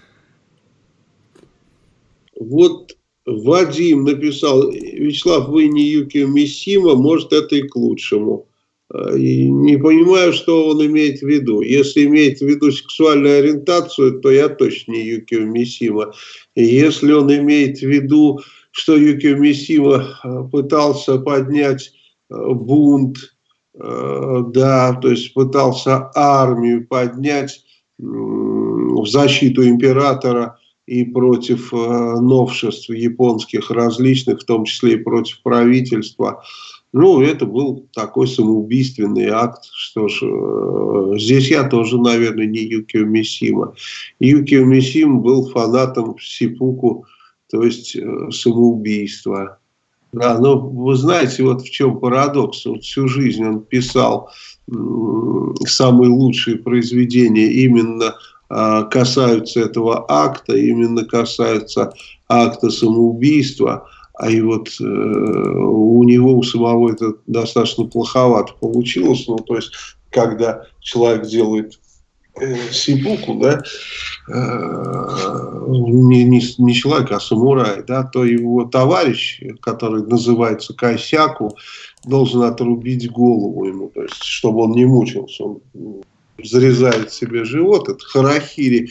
Вот Вадим написал, Вячеслав, вы не Юкио Мисима, может это и к лучшему. А, и не понимаю, что он имеет в виду. Если имеет в виду сексуальную ориентацию, то я точно не Юкио Мисима. Если он имеет в виду что Юкио Мисима э, пытался поднять э, бунт, э, да, то есть пытался армию поднять в защиту императора и против новшеств японских различных, в том числе и против правительства. Ну, это был такой самоубийственный акт. Что ж, здесь я тоже, наверное, не Юкио Мисима. Юкио Мисима был фанатом Сипуку то есть э, самоубийство. Да, но вы знаете, вот в чем парадокс. Вот всю жизнь он писал самые лучшие произведения именно а, касаются этого акта, именно касаются акта самоубийства. А и вот э, у него, у самого это достаточно плоховато получилось. Ну, то есть, когда человек делает э, сипуку, да, Э, не, не, не человек, а самурай, да, то его товарищ, который называется Кайсяку, должен отрубить голову ему, то есть, чтобы он не мучился. Он зарезает себе живот. Это харахири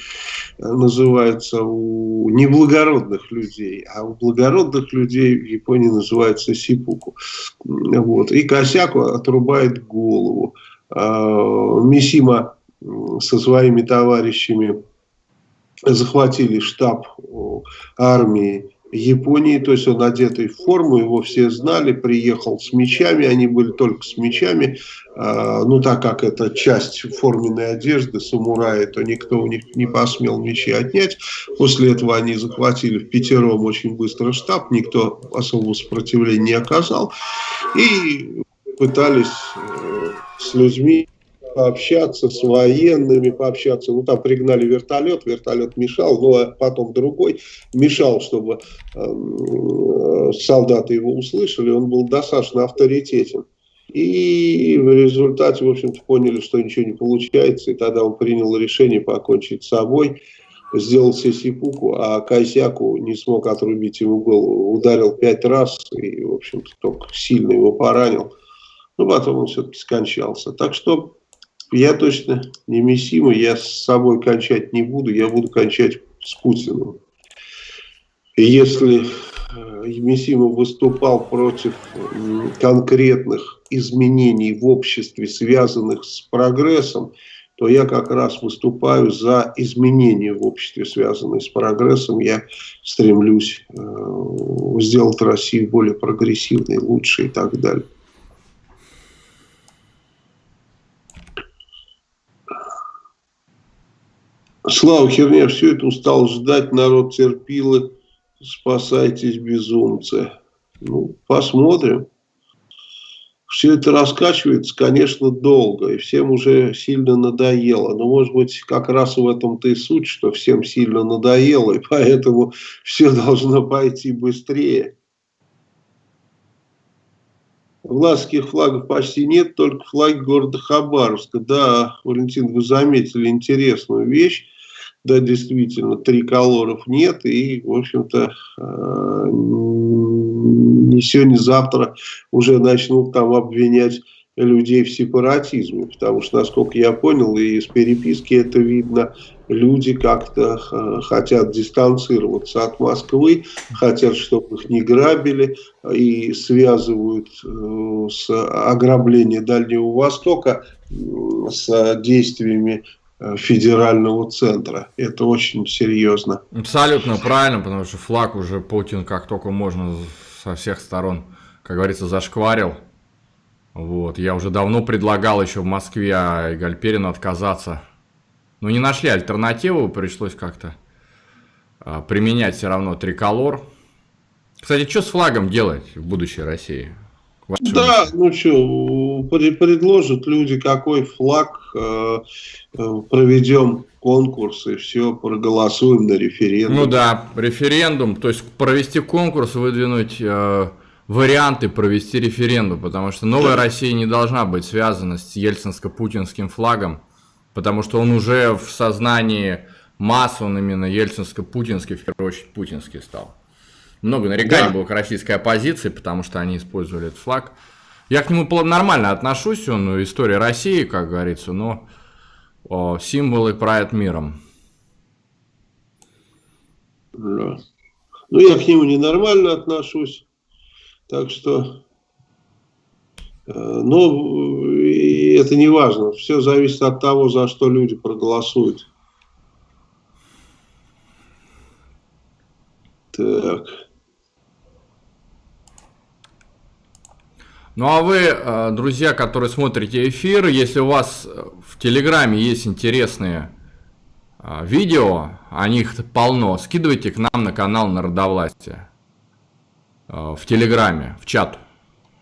э, называется у неблагородных людей, а у благородных людей в Японии называется сипуку. Вот. И Косяку отрубает голову. А, Мисима со своими товарищами захватили штаб армии Японии, то есть он одетый в форму, его все знали, приехал с мечами, они были только с мечами, э, ну так как это часть форменной одежды самураи, то никто у них не посмел мечи отнять. После этого они захватили в пятером очень быстро штаб, никто особого сопротивления не оказал. И пытались э, с людьми пообщаться с военными, пообщаться. Ну, там пригнали вертолет, вертолет мешал, но потом другой мешал, чтобы э, солдаты его услышали. Он был достаточно авторитетен. И в результате, в общем-то, поняли, что ничего не получается. И тогда он принял решение покончить с собой, сделал сесипуку, а Кайсяку не смог отрубить ему голову. Ударил пять раз и, в общем-то, только сильно его поранил. Но потом он все-таки скончался. Так что я точно не Мессима, я с собой кончать не буду, я буду кончать с Путиным. Если э, Мессима выступал против конкретных изменений в обществе, связанных с прогрессом, то я как раз выступаю за изменения в обществе, связанные с прогрессом. Я стремлюсь э, сделать Россию более прогрессивной, лучше и так далее. Слава херня, все это устал ждать, народ терпило, спасайтесь, безумцы. Ну, посмотрим. Все это раскачивается, конечно, долго, и всем уже сильно надоело. Но, может быть, как раз в этом-то и суть, что всем сильно надоело, и поэтому все должно пойти быстрее. Власских флагов почти нет, только флаг города Хабаровска. Да, Валентин, вы заметили интересную вещь. Да, действительно, триколоров нет, и, в общем-то, э, не сегодня, завтра уже начнут там обвинять людей в сепаратизме, потому что, насколько я понял, и из переписки это видно, люди как-то э, хотят дистанцироваться от Москвы, хотят, чтобы их не грабили, и связывают э, с ограблением Дальнего Востока с действиями федерального центра. Это очень серьезно. Абсолютно правильно, потому что флаг уже Путин как только можно со всех сторон, как говорится, зашкварил. Вот. Я уже давно предлагал еще в Москве а Гальперину отказаться. Но не нашли альтернативу, пришлось как-то а, применять все равно триколор. Кстати, что с флагом делать в будущей России? Да, ну что, предложат люди, какой флаг, э, э, проведем конкурс и все, проголосуем на референдум. Ну да, референдум, то есть провести конкурс, выдвинуть э, варианты провести референдум, потому что новая Россия не должна быть связана с ельцинско-путинским флагом, потому что он уже в сознании масс, он именно ельцинско-путинский, в первую очередь путинский стал. Много нареканий да. было к российской оппозиции, потому что они использовали этот флаг. Я к нему нормально отношусь, он история России, как говорится, но о, символы правят миром. Да. Ну, я к нему ненормально отношусь. Так что, э, ну, это не важно. Все зависит от того, за что люди проголосуют. Так. Ну а вы, э, друзья, которые смотрите эфир, если у вас в Телеграме есть интересные э, видео, о них полно, скидывайте к нам на канал Народовластия. Э, в Телеграме, в чат.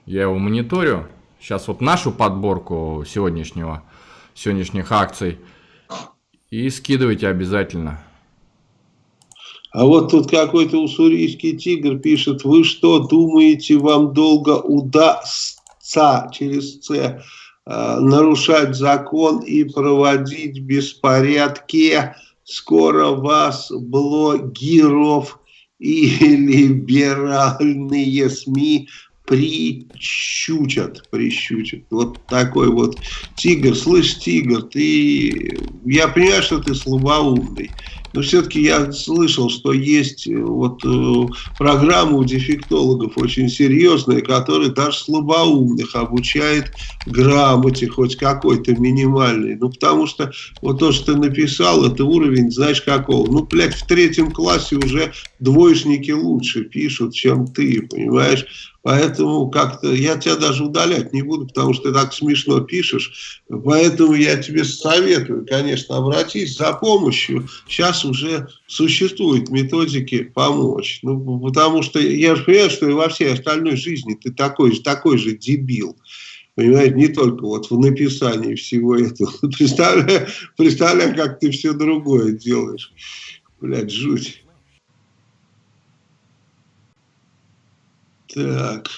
Я его мониторю. Сейчас вот нашу подборку сегодняшнего, сегодняшних акций. И скидывайте обязательно. А вот тут какой-то уссурийский тигр пишет, вы что, думаете, вам долго удастся через С э, нарушать закон и проводить беспорядки? Скоро вас, блогеров и либеральные СМИ прищучат, прищучат. Вот такой вот тигр. Слышь, тигр, ты... Я понимаю, что ты слабоумный, но все-таки я слышал, что есть э, вот э, программа у дефектологов очень серьезная, которая даже слабоумных обучает грамоте хоть какой-то минимальный. Ну, потому что вот то, что ты написал, это уровень, знаешь, какого? Ну, блядь, в третьем классе уже двоечники лучше пишут, чем ты, понимаешь? Поэтому как-то я тебя даже удалять не буду, потому что ты так смешно пишешь. Поэтому я тебе советую, конечно, обратись за помощью. Сейчас уже существуют методики помочь. Ну, потому что я же понимаю, что и во всей остальной жизни ты такой же, такой же дебил. Понимаете, не только вот в написании всего этого. [LAUGHS] Представляю, представляю, как ты все другое делаешь. Блядь, жуть. Так.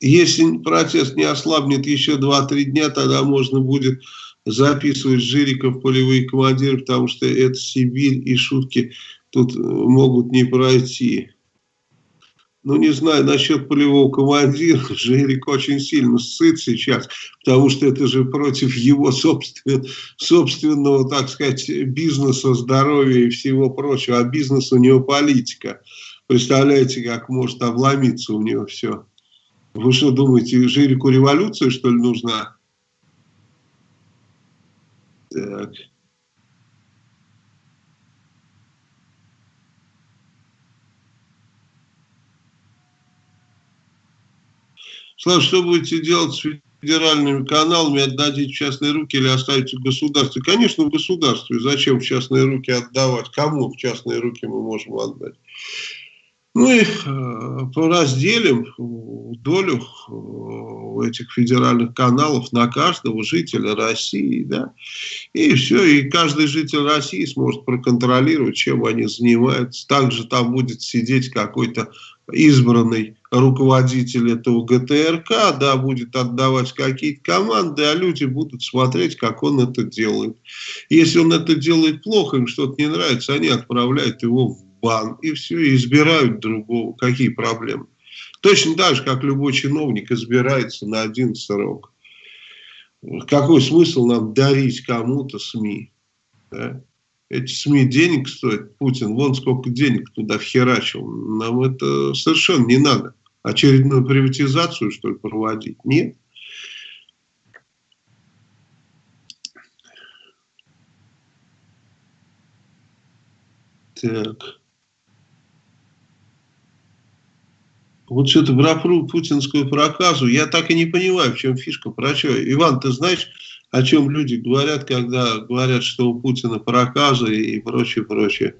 Если протест не ослабнет еще 2-3 дня, тогда можно будет записывать Жириков полевые командиры, потому что это Сибирь и шутки тут э, могут не пройти. Ну, не знаю, насчет полевого командира, [LAUGHS] Жирик очень сильно сыт сейчас, потому что это же против его собствен, собственного, так сказать, бизнеса, здоровья и всего прочего, а бизнес у него политика. Представляете, как может обломиться у него все. Вы что думаете, Жирику революция, что ли, нужна? Так. Слава, что будете делать с федеральными каналами, отдадите частные руки или оставите в государстве? Конечно, в государстве. Зачем в частные руки отдавать? Кому в частные руки мы можем отдать? Ну и э, поразделим долю э, этих федеральных каналов на каждого жителя России, да, и все, и каждый житель России сможет проконтролировать, чем они занимаются. Также там будет сидеть какой-то избранный руководитель этого ГТРК, да, будет отдавать какие-то команды, а люди будут смотреть, как он это делает. Если он это делает плохо, им что-то не нравится, они отправляют его в бан, и все, избирают другого. Какие проблемы? Точно так же, как любой чиновник избирается на один срок. Какой смысл нам дарить кому-то СМИ? Да? Эти СМИ денег стоят, Путин, вон сколько денег туда вхерачил. Нам это совершенно не надо. Очередную приватизацию, что ли, проводить? Нет. Так. Вот что-то про путинскую проказу, я так и не понимаю, в чем фишка, про что. Иван, ты знаешь, о чем люди говорят, когда говорят, что у Путина проказа и прочее, прочее?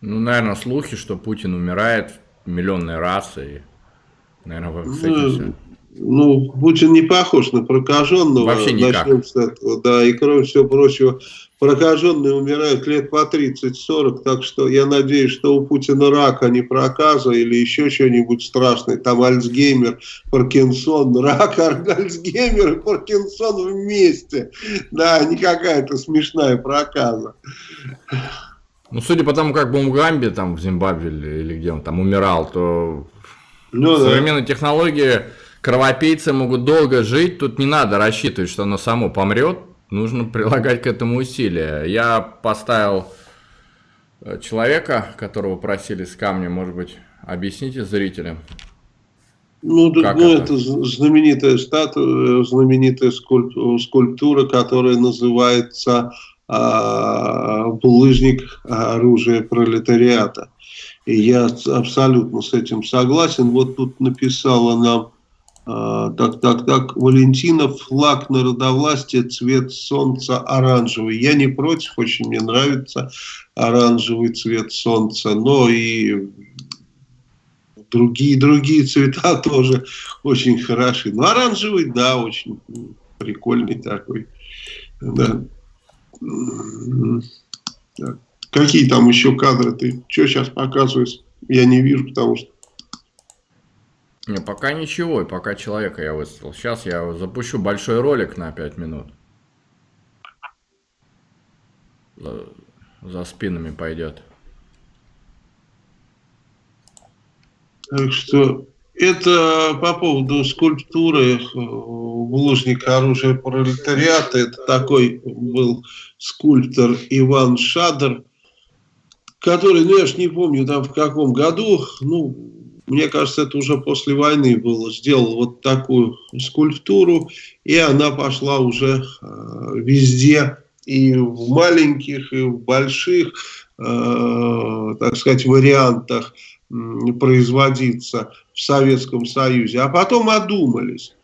Ну, наверное, слухи, что Путин умирает миллионной раз, и, наверное, с этим ну, все. Ну, Путин не похож на прокаженного. Вообще никак. Начнем с этого, да, и кроме всего прочего, прокаженные умирают лет по 30-40, так что я надеюсь, что у Путина рак, а не проказа или еще что-нибудь страшное. Там Альцгеймер, Паркинсон, рак, [LAUGHS] Альцгеймер и Паркинсон вместе. Да, не какая-то смешная проказа. Ну, судя по тому, как Бумгамби там в Зимбабве или, или где он там умирал, то ну, современные да. технологии кровопийцы могут долго жить, тут не надо рассчитывать, что оно само помрет, нужно прилагать к этому усилия. Я поставил э, человека, которого просили с камня, может быть, объясните зрителям. Ну, ну это? это знаменитая статуя, знаменитая скульптура, которая называется «Булыжник оружия пролетариата». И я абсолютно с этим согласен. Вот тут написала нам а, так, так, так, Валентинов, флаг народовластия, цвет солнца оранжевый. Я не против, очень мне нравится оранжевый цвет солнца, но и другие, другие цвета [LAUGHS] тоже очень хороши. Но оранжевый, да, очень прикольный такой. Да. Какие там еще кадры ты? Что сейчас показываешь? Я не вижу, потому что не, пока ничего, и пока человека я выставил. Сейчас я запущу большой ролик на 5 минут. За, за спинами пойдет. Так что это по поводу скульптуры булыжника оружия пролетариата. Это такой был скульптор Иван Шадр, который, ну я ж не помню там в каком году, ну мне кажется, это уже после войны было, сделал вот такую скульптуру, и она пошла уже э, везде, и в маленьких, и в больших, э, так сказать, вариантах производиться в Советском Союзе. А потом одумались.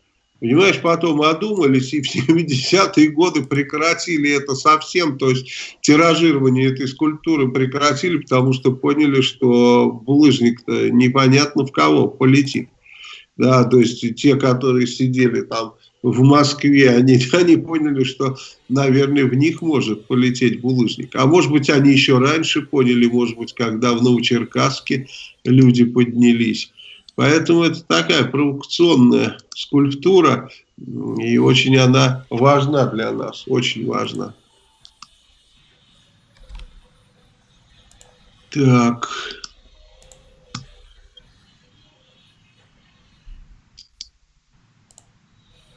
Понимаешь, потом одумались и в 70-е годы прекратили это совсем, то есть тиражирование этой скульптуры прекратили, потому что поняли, что булыжник-то непонятно в кого полетит. Да, то есть те, которые сидели там в Москве, они, [LAUGHS] они поняли, что, наверное, в них может полететь булыжник. А может быть, они еще раньше поняли, может быть, когда в Новочеркасске люди поднялись. Поэтому это такая провокационная скульптура, и очень она важна для нас, очень важна. Так.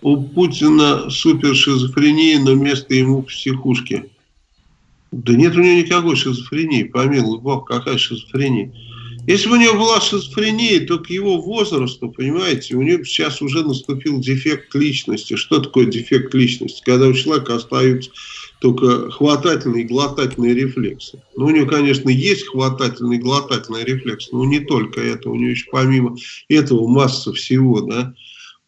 У Путина супершизофрения, но место ему в психушке. Да нет у него никакой шизофрении, помилуй бог, какая шизофрения. Если бы у него была шизофрения, то к его возрасту, понимаете, у него сейчас уже наступил дефект личности. Что такое дефект личности? Когда у человека остаются только хватательные и глотательные рефлексы. Ну, у него, конечно, есть хватательный и глотательный рефлекс, но не только это. У него еще помимо этого масса всего, да.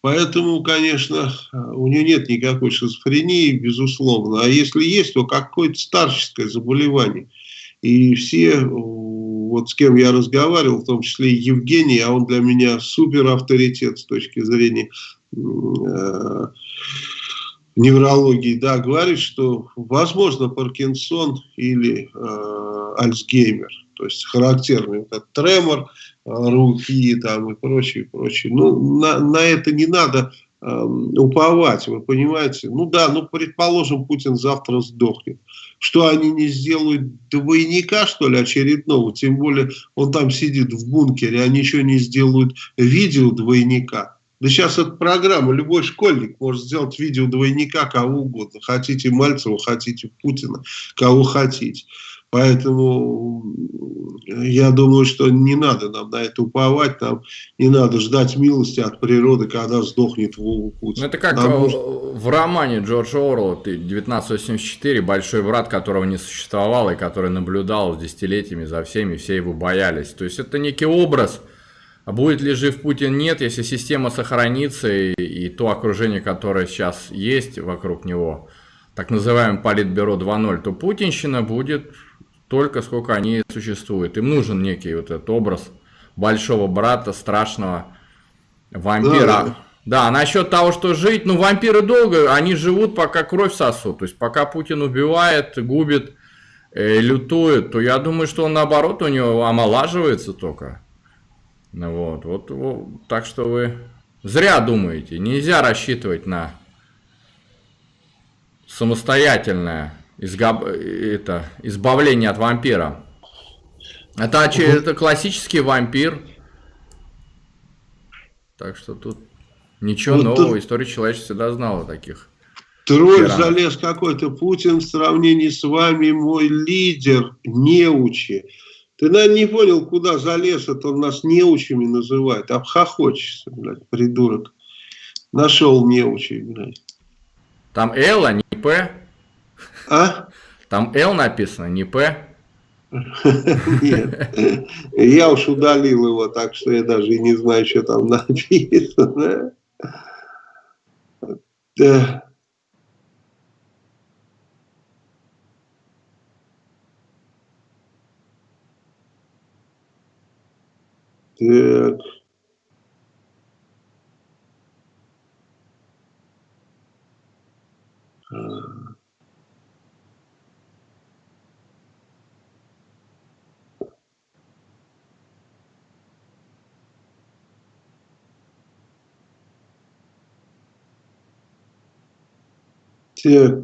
Поэтому, конечно, у него нет никакой шизофрении, безусловно. А если есть, то какое-то старческое заболевание. И все вот с кем я разговаривал, в том числе и Евгений, а он для меня супер авторитет с точки зрения э, неврологии, да, говорит, что возможно Паркинсон или э, Альцгеймер, то есть характерный этот тремор, э, руки там и прочее, прочее. Ну, на, на это не надо уповать, вы понимаете. Ну да, ну предположим, Путин завтра сдохнет что они не сделают двойника, что ли, очередного, тем более он там сидит в бункере, они еще не сделают видео двойника. Да сейчас эта программа, любой школьник может сделать видео двойника кого угодно. Хотите Мальцева, хотите Путина, кого хотите. Поэтому я думаю, что не надо нам на это уповать, нам не надо ждать милости от природы, когда сдохнет Вова Путин. Ну, это как нам нужно... в романе Джорджа Орла 1984, большой брат, которого не существовало и который наблюдал десятилетиями за всеми, все его боялись. То есть это некий образ, а будет ли жив Путин, нет, если система сохранится и, и то окружение, которое сейчас есть вокруг него, так называемое Политбюро 2.0, то путинщина будет только сколько они существуют. Им нужен некий вот этот образ большого брата, страшного вампира. Да, да. насчет того, что жить, ну вампиры долго, они живут, пока кровь сосут. То есть пока Путин убивает, губит, э, лютует, то я думаю, что он наоборот у него омолаживается только. Ну, вот, вот, вот, так что вы зря думаете. Нельзя рассчитывать на самостоятельное изгоб... это, избавление от вампира. Это, угу. это классический вампир. Так что тут ничего вот нового. Тут... История человечества всегда знала таких. Тролль залез какой-то. Путин в сравнении с вами мой лидер, неучи. Ты, наверное, не понял, куда залез, это он нас неучами называет. Обхохочешься, блядь, придурок. Нашел неучи, блядь. Там Л, а не П. А? Там Л написано, не П. Нет, я уж удалил его, так что я даже и не знаю, что там [LAUGHS] написано. Да. Так. Uh...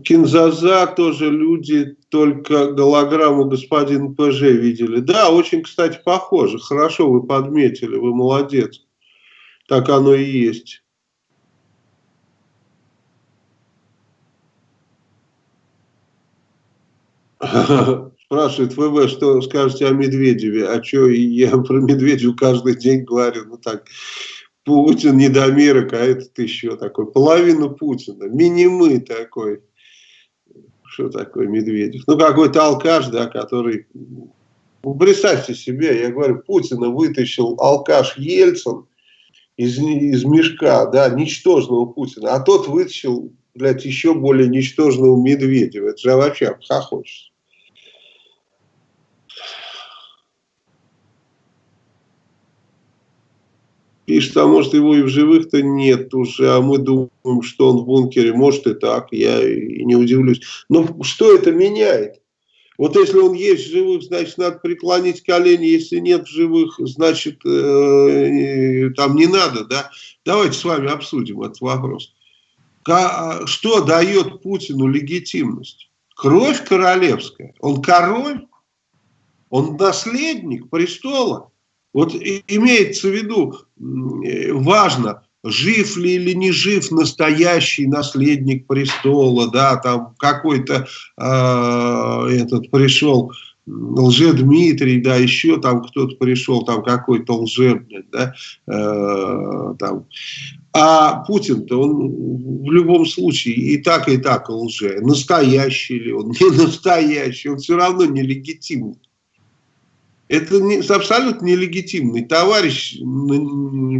Кинзаза тоже люди только голограмму господина ПЖ видели. Да, очень, кстати, похоже. Хорошо вы подметили, вы молодец. Так оно и есть. [LAUGHS] Спрашивает ВВ, что скажете о Медведеве? А что, я про Медведева каждый день говорю, ну так, Путин недомерок, а этот еще такой, половину Путина, минимы такой. Что такое Медведев? Ну, какой-то алкаш, да, который... Ну, представьте себе, я говорю, Путина вытащил алкаш Ельцин из, из мешка, да, ничтожного Путина, а тот вытащил, блядь, еще более ничтожного Медведева. Это же вообще обхохочется. Пишет, а может его и в живых-то нет уже, а мы думаем, что он в бункере. Может и так, я и не удивлюсь. Но что это меняет? Вот если он есть в живых, значит, надо преклонить колени. Если нет в живых, значит, э, там не надо, да? Давайте с вами обсудим этот вопрос. Что дает Путину легитимность? Кровь королевская. Он король? Он наследник престола? Вот имеется в виду, важно, жив ли или не жив настоящий наследник престола, да, там какой-то э, этот пришел лже Дмитрий, да, еще там кто-то пришел, там какой-то лже, да, э, там. А Путин-то он в любом случае и так, и так лже. Настоящий ли он, [LAUGHS] не настоящий, он все равно нелегитимный. Это не, абсолютно нелегитимный товарищ,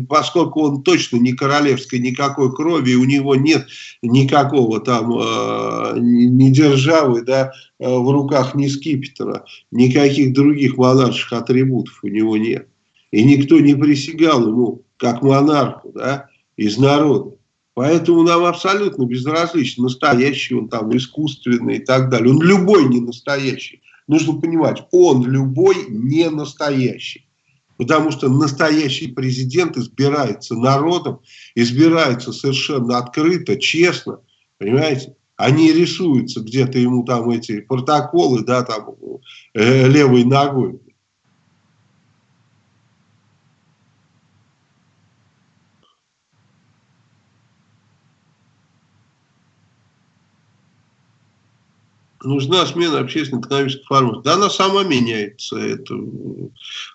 поскольку он точно не королевской никакой крови, у него нет никакого там э, ни державы, да, э, в руках ни скипетра, никаких других монарших атрибутов у него нет. И никто не присягал ему как монарху, да, из народа. Поэтому нам абсолютно безразлично, настоящий он там, искусственный и так далее. Он любой не настоящий нужно понимать, он любой не настоящий. Потому что настоящий президент избирается народом, избирается совершенно открыто, честно, понимаете? Они рисуются где-то ему там эти протоколы, да, там э, левой ногой. Нужна смена общественно-экономических формат. Да она сама меняется. Это,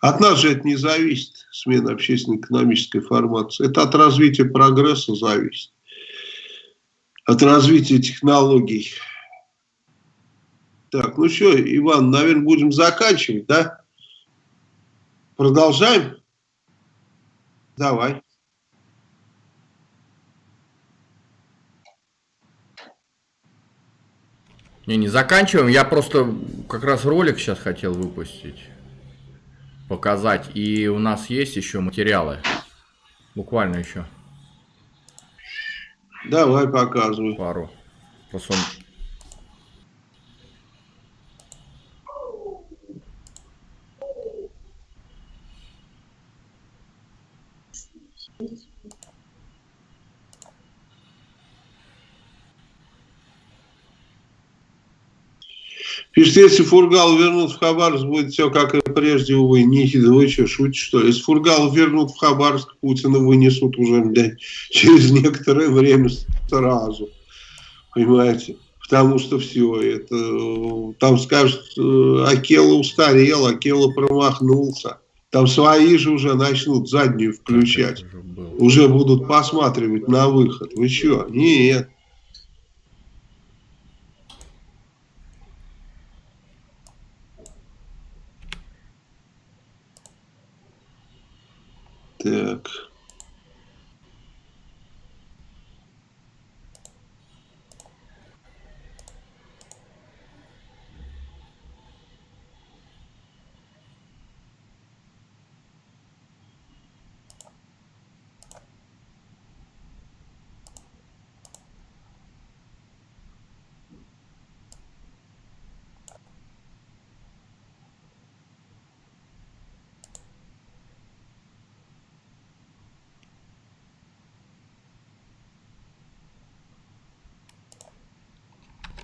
от нас же это не зависит, смена общественно-экономической формации. Это от развития прогресса зависит. От развития технологий. Так, ну что, Иван, наверное, будем заканчивать, да? Продолжаем? Давай. Не, не заканчиваем. Я просто как раз ролик сейчас хотел выпустить. Показать. И у нас есть еще материалы. Буквально еще. Давай показывай. Пару. Просто он Пишет, если Фургал вернут в Хабаровск, будет все как и прежде, увы. Не, вы что, шутите, что ли? Если Фургал вернут в Хабаровск, Путина вынесут уже, блядь, [LAUGHS] через некоторое время сразу. Понимаете? Потому что все это, там скажут, э, Акела устарел, Акела промахнулся. Там свои же уже начнут заднюю включать. Уже будут посматривать на выход. Вы что? Нет. Так.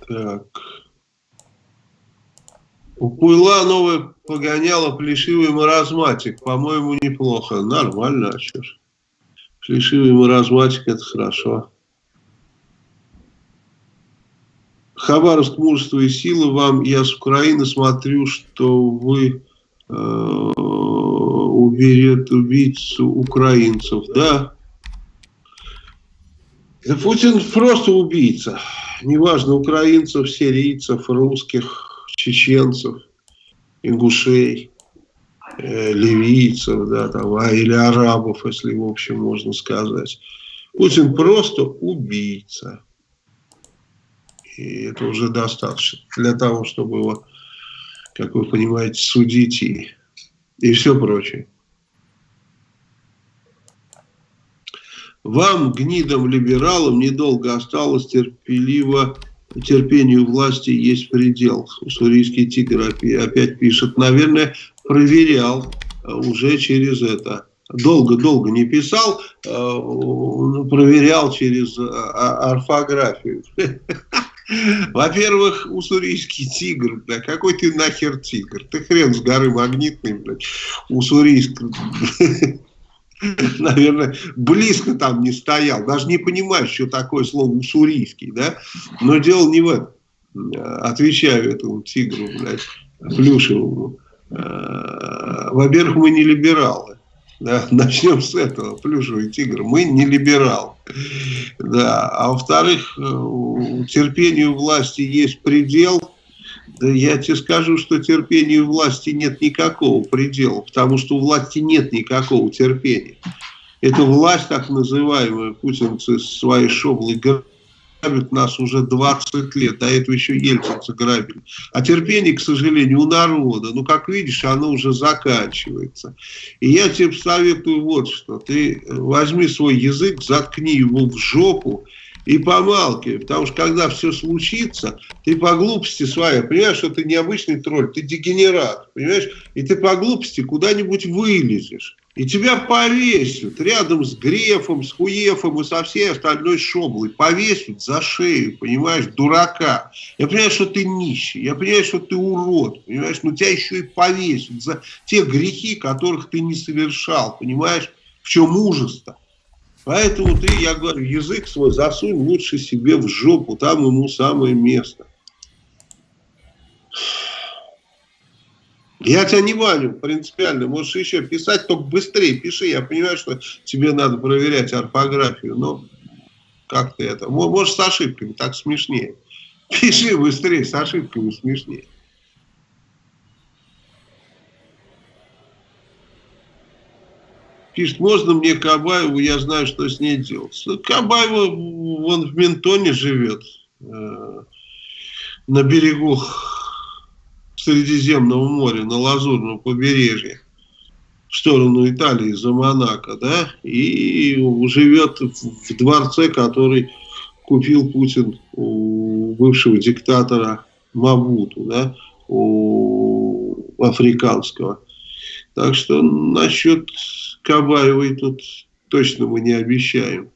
Так. У Пуйла новое погоняло плешивый маразматик. По-моему, неплохо. Нормально, а что ж. Плешивый маразматик, это хорошо. Хабаровск, мужество и сила вам. Я с Украины смотрю, что вы э, уберет убийцу украинцев. Да, Путин просто убийца. Неважно, украинцев, сирийцев, русских, чеченцев, ингушей, э, ливийцев, да, там, а, или арабов, если в общем можно сказать. Путин просто убийца. И это уже достаточно для того, чтобы его, как вы понимаете, судить и, и все прочее. Вам, гнидам, либералам, недолго осталось терпеливо терпению власти есть предел. Уссурийский тигр опять пишет. Наверное, проверял э, уже через это. Долго-долго не писал, э, проверял через э, орфографию. [LAUGHS] Во-первых, уссурийский тигр, да, какой ты нахер тигр? Ты хрен с горы магнитный, блядь, уссурийск. [LAUGHS] [CLEARS THROAT] наверное, близко там не стоял, даже не понимаю, что такое слово уссурийский, да, но дело не в этом. Отвечаю этому тигру, блядь, плюшевому. Э, во-первых, мы не либералы. Да, [LAUGHS] начнем с этого, плюшевый тигр. Мы не либерал. Да. А во-вторых, э, терпению власти есть предел – да я тебе скажу, что терпению власти нет никакого предела, потому что у власти нет никакого терпения. Эта власть, так называемая, путинцы своей шоблой грабят нас уже 20 лет, до этого еще ельцинцы грабили. А терпение, к сожалению, у народа, ну, как видишь, оно уже заканчивается. И я тебе советую вот что, ты возьми свой язык, заткни его в жопу, и помалкивай, потому что когда все случится, ты по глупости своей, понимаешь, что ты необычный тролль, ты дегенерат, понимаешь, и ты по глупости куда-нибудь вылезешь. И тебя повесят рядом с Грефом, с Хуефом и со всей остальной шоблой. Повесят за шею, понимаешь, дурака. Я понимаю, что ты нищий, я понимаю, что ты урод, понимаешь, но тебя еще и повесят за те грехи, которых ты не совершал, понимаешь, в чем ужас-то. Поэтому ты, я говорю, язык свой засунь лучше себе в жопу, там ему самое место. Я тебя не ваню принципиально, можешь еще писать, только быстрее пиши. Я понимаю, что тебе надо проверять орфографию, но как ты это? Может с ошибками, так смешнее. Пиши быстрее, с ошибками смешнее. Пишет, можно мне Кабаеву, я знаю, что с ней делать. Ну, Кабаева, он в Ментоне живет, э, на берегу Средиземного моря, на Лазурном побережье, в сторону Италии, за Монако, да, и живет в дворце, который купил Путин у бывшего диктатора Мабуту, да, у африканского. Так что насчет Кабаевой тут точно мы не обещаем.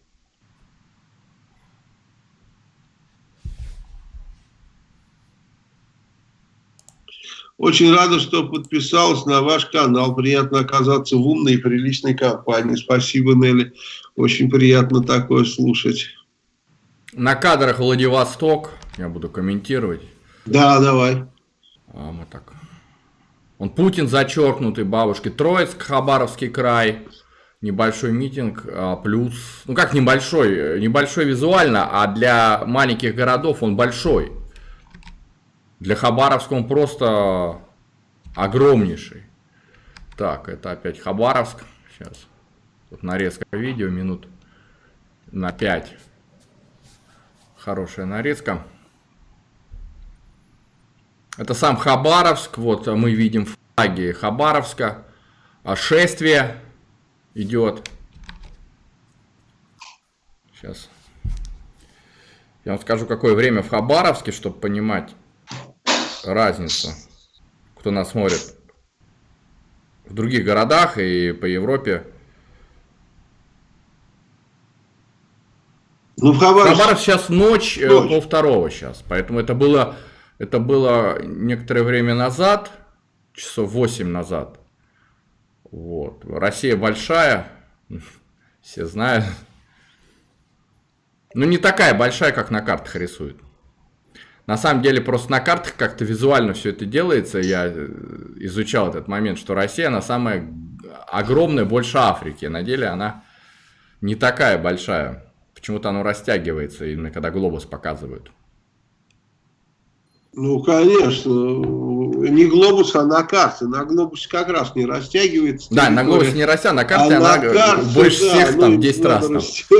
Очень рада, что подписалась на ваш канал. Приятно оказаться в умной и приличной компании. Спасибо, Нелли. Очень приятно такое слушать. На кадрах Владивосток. Я буду комментировать. Да, давай. А, мы так он Путин зачеркнутый, бабушки. Троицк, Хабаровский край. Небольшой митинг, а, плюс... Ну как небольшой? Небольшой визуально, а для маленьких городов он большой. Для Хабаровска он просто огромнейший. Так, это опять Хабаровск. Сейчас. Тут нарезка видео минут на 5. Хорошая нарезка. Это сам Хабаровск. Вот мы видим флаги Хабаровска. А шествие идет. Сейчас. Я вам скажу, какое время в Хабаровске, чтобы понимать разницу. Кто нас смотрит в других городах и по Европе. Ну, в Хабаровск... Хабаровск сейчас ночь, э, ночь. пол второго сейчас, поэтому это было, это было некоторое время назад, часов 8 назад. Вот. Россия большая, [LAUGHS] все знают. Ну, не такая большая, как на картах рисуют. На самом деле, просто на картах как-то визуально все это делается. Я э, изучал этот момент, что Россия, она самая огромная, больше Африки. На деле она не такая большая. Почему-то оно растягивается, именно когда глобус показывают. Ну, конечно. Не глобус, а на карте. На глобусе как раз не растягивается. Да, на глобусе не растя, на карте а она на карте, больше да, всех, там, 10 раз. Там.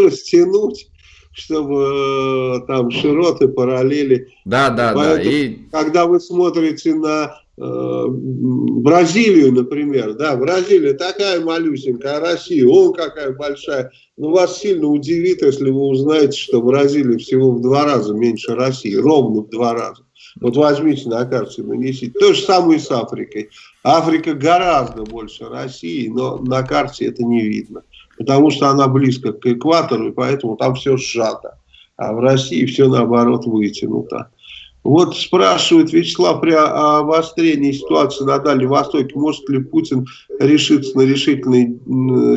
Растянуть, чтобы э, там широты, параллели. Да, да, Поэтому, да. И... Когда вы смотрите на э, Бразилию, например, да, Бразилия такая малюсенькая, а Россия, он какая большая. Ну, вас сильно удивит, если вы узнаете, что Бразилия всего в два раза меньше России, ровно в два раза. Вот возьмите на карте, нанесите. То же самое и с Африкой. Африка гораздо больше России, но на карте это не видно. Потому что она близко к экватору, и поэтому там все сжато. А в России все наоборот вытянуто. Вот спрашивает Вячеслав при обострении ситуации на Дальнем Востоке, может ли Путин решиться на решительные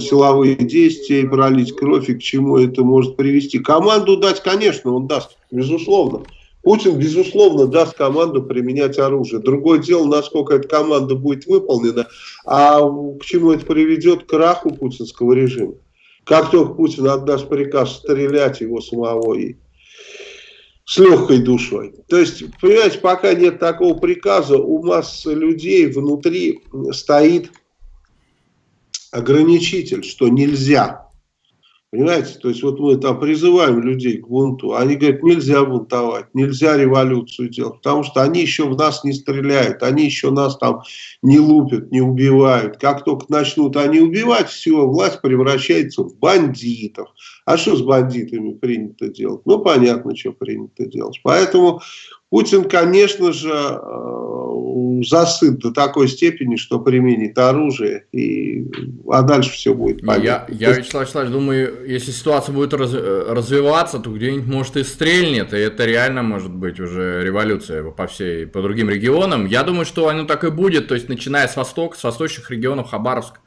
силовые действия и пролить кровь, и к чему это может привести. Команду дать, конечно, он даст, безусловно. Путин, безусловно, даст команду применять оружие. Другое дело, насколько эта команда будет выполнена, а к чему это приведет, к краху путинского режима. Как только Путин отдаст приказ стрелять его самого и с легкой душой. То есть, понимаете, пока нет такого приказа, у массы людей внутри стоит ограничитель, что нельзя. Понимаете, то есть вот мы там призываем людей к бунту, они говорят, нельзя бунтовать, нельзя революцию делать, потому что они еще в нас не стреляют, они еще нас там не лупят, не убивают. Как только начнут они убивать, все, власть превращается в бандитов. А что с бандитами принято делать? Ну, понятно, что принято делать. Поэтому Путин, конечно же, э, засыт до такой степени, что применит оружие, и, а дальше все будет понятно. Я, я Вячеслав Вячеславович, думаю, если ситуация будет раз, развиваться, то где-нибудь, может, и стрельнет, и это реально может быть уже революция по всей, по другим регионам. Я думаю, что оно так и будет, то есть, начиная с востока, с восточных регионов, Хабаровск,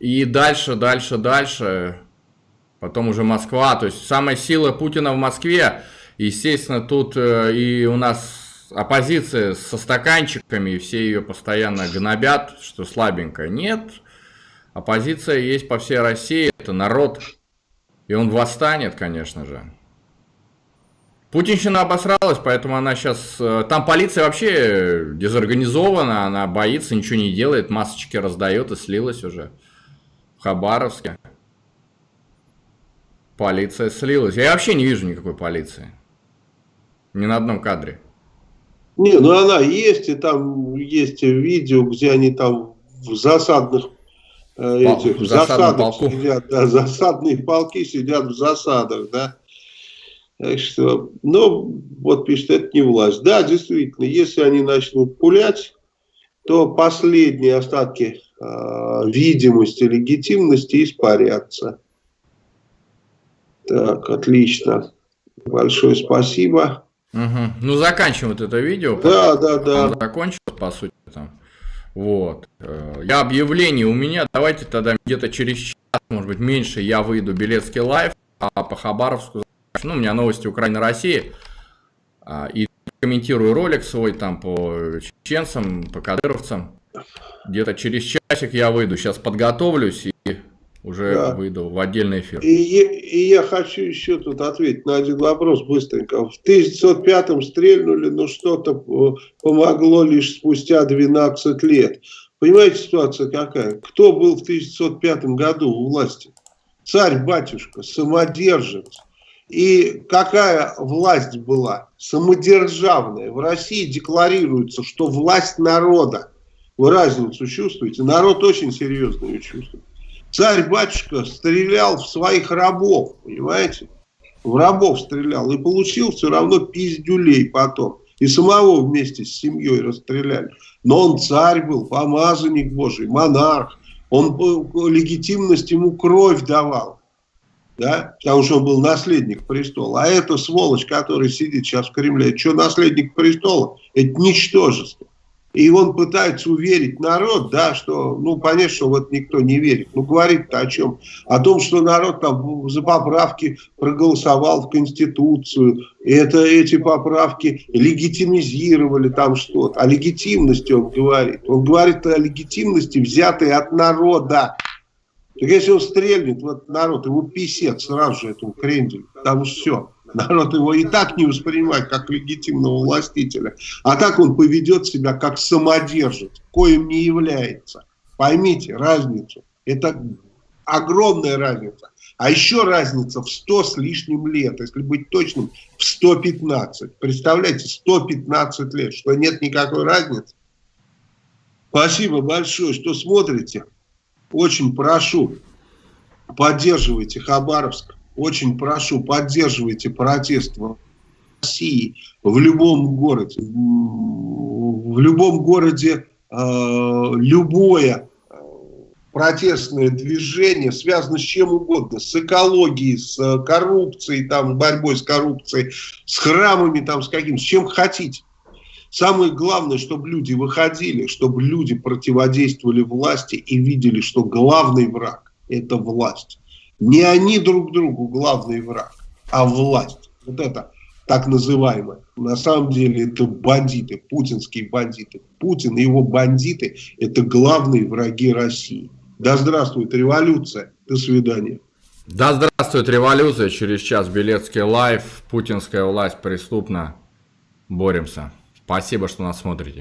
и дальше, дальше, дальше, потом уже Москва, то есть, самая сила Путина в Москве – Естественно, тут э, и у нас оппозиция со стаканчиками, все ее постоянно гнобят, что слабенькая. Нет, оппозиция есть по всей России, это народ, и он восстанет, конечно же. Путинщина обосралась, поэтому она сейчас... Э, там полиция вообще дезорганизована, она боится, ничего не делает, масочки раздает и слилась уже в Хабаровске. Полиция слилась. Я вообще не вижу никакой полиции. Ни на одном кадре. Не, ну она есть, и там есть видео, где они там в засадных э, этих, в засадах полку. сидят, да, засадные полки сидят в засадах, да. Так что, ну, вот пишет, это не власть. Да, действительно, если они начнут пулять, то последние остатки э, видимости, легитимности испарятся. Так, отлично. Большое спасибо. Угу. Ну, заканчиваем вот это видео. Да, да, да. Закончил, по сути, там. Вот. Э, я объявление у меня. Давайте тогда где-то через час, может быть, меньше я выйду Белецкий live, а по Хабаровску, ну, у меня новости Украины, России. А, и комментирую ролик свой там по чеченцам, по кадыровцам. Где-то через часик я выйду. Сейчас подготовлюсь и уже да. выйду в отдельный эфир. И, и я хочу еще тут ответить на один вопрос быстренько. В 1905-м стрельнули, но что-то э, помогло лишь спустя 12 лет. Понимаете, ситуация какая? Кто был в 1905 году у власти? Царь-батюшка, самодержец. И какая власть была? Самодержавная. В России декларируется, что власть народа. Вы разницу чувствуете? Народ очень серьезно ее чувствует. Царь-батюшка стрелял в своих рабов, понимаете? В рабов стрелял и получил все равно пиздюлей потом. И самого вместе с семьей расстреляли. Но он царь был, помазанник Божий, монарх. Он легитимность ему кровь давал. да, потому что он был наследник престола. А эта сволочь, которая сидит сейчас в Кремле, что наследник престола? Это ничтожество. И он пытается уверить народ, да, что, ну, понятно, что вот никто не верит. Ну, говорит-то о чем? О том, что народ там за поправки проголосовал в Конституцию, это, эти поправки легитимизировали там что-то. О легитимности он говорит. Он говорит о легитимности, взятой от народа. Так если он стрельнет, вот народ, его писец сразу же этому кренделю, потому что все. [LAUGHS] Народ его и так не воспринимает как легитимного властителя. А так он поведет себя как самодержец, коим не является. Поймите разницу. Это огромная разница. А еще разница в 100 с лишним лет, если быть точным, в 115. Представляете, 115 лет, что нет никакой разницы. Спасибо большое, что смотрите. Очень прошу, поддерживайте Хабаровск. Очень прошу, поддерживайте протест в России, в любом городе. В любом городе э, любое э, протестное движение связано с чем угодно, с экологией, с коррупцией, там, борьбой с коррупцией, с храмами, там, с каким, с чем хотите. Самое главное, чтобы люди выходили, чтобы люди противодействовали власти и видели, что главный враг – это власть. Не они друг другу главный враг, а власть. Вот это так называемое. На самом деле это бандиты, путинские бандиты. Путин и его бандиты – это главные враги России. Да здравствует революция. До свидания. Да здравствует революция. Через час Белецкий live. Путинская власть преступна. Боремся. Спасибо, что нас смотрите.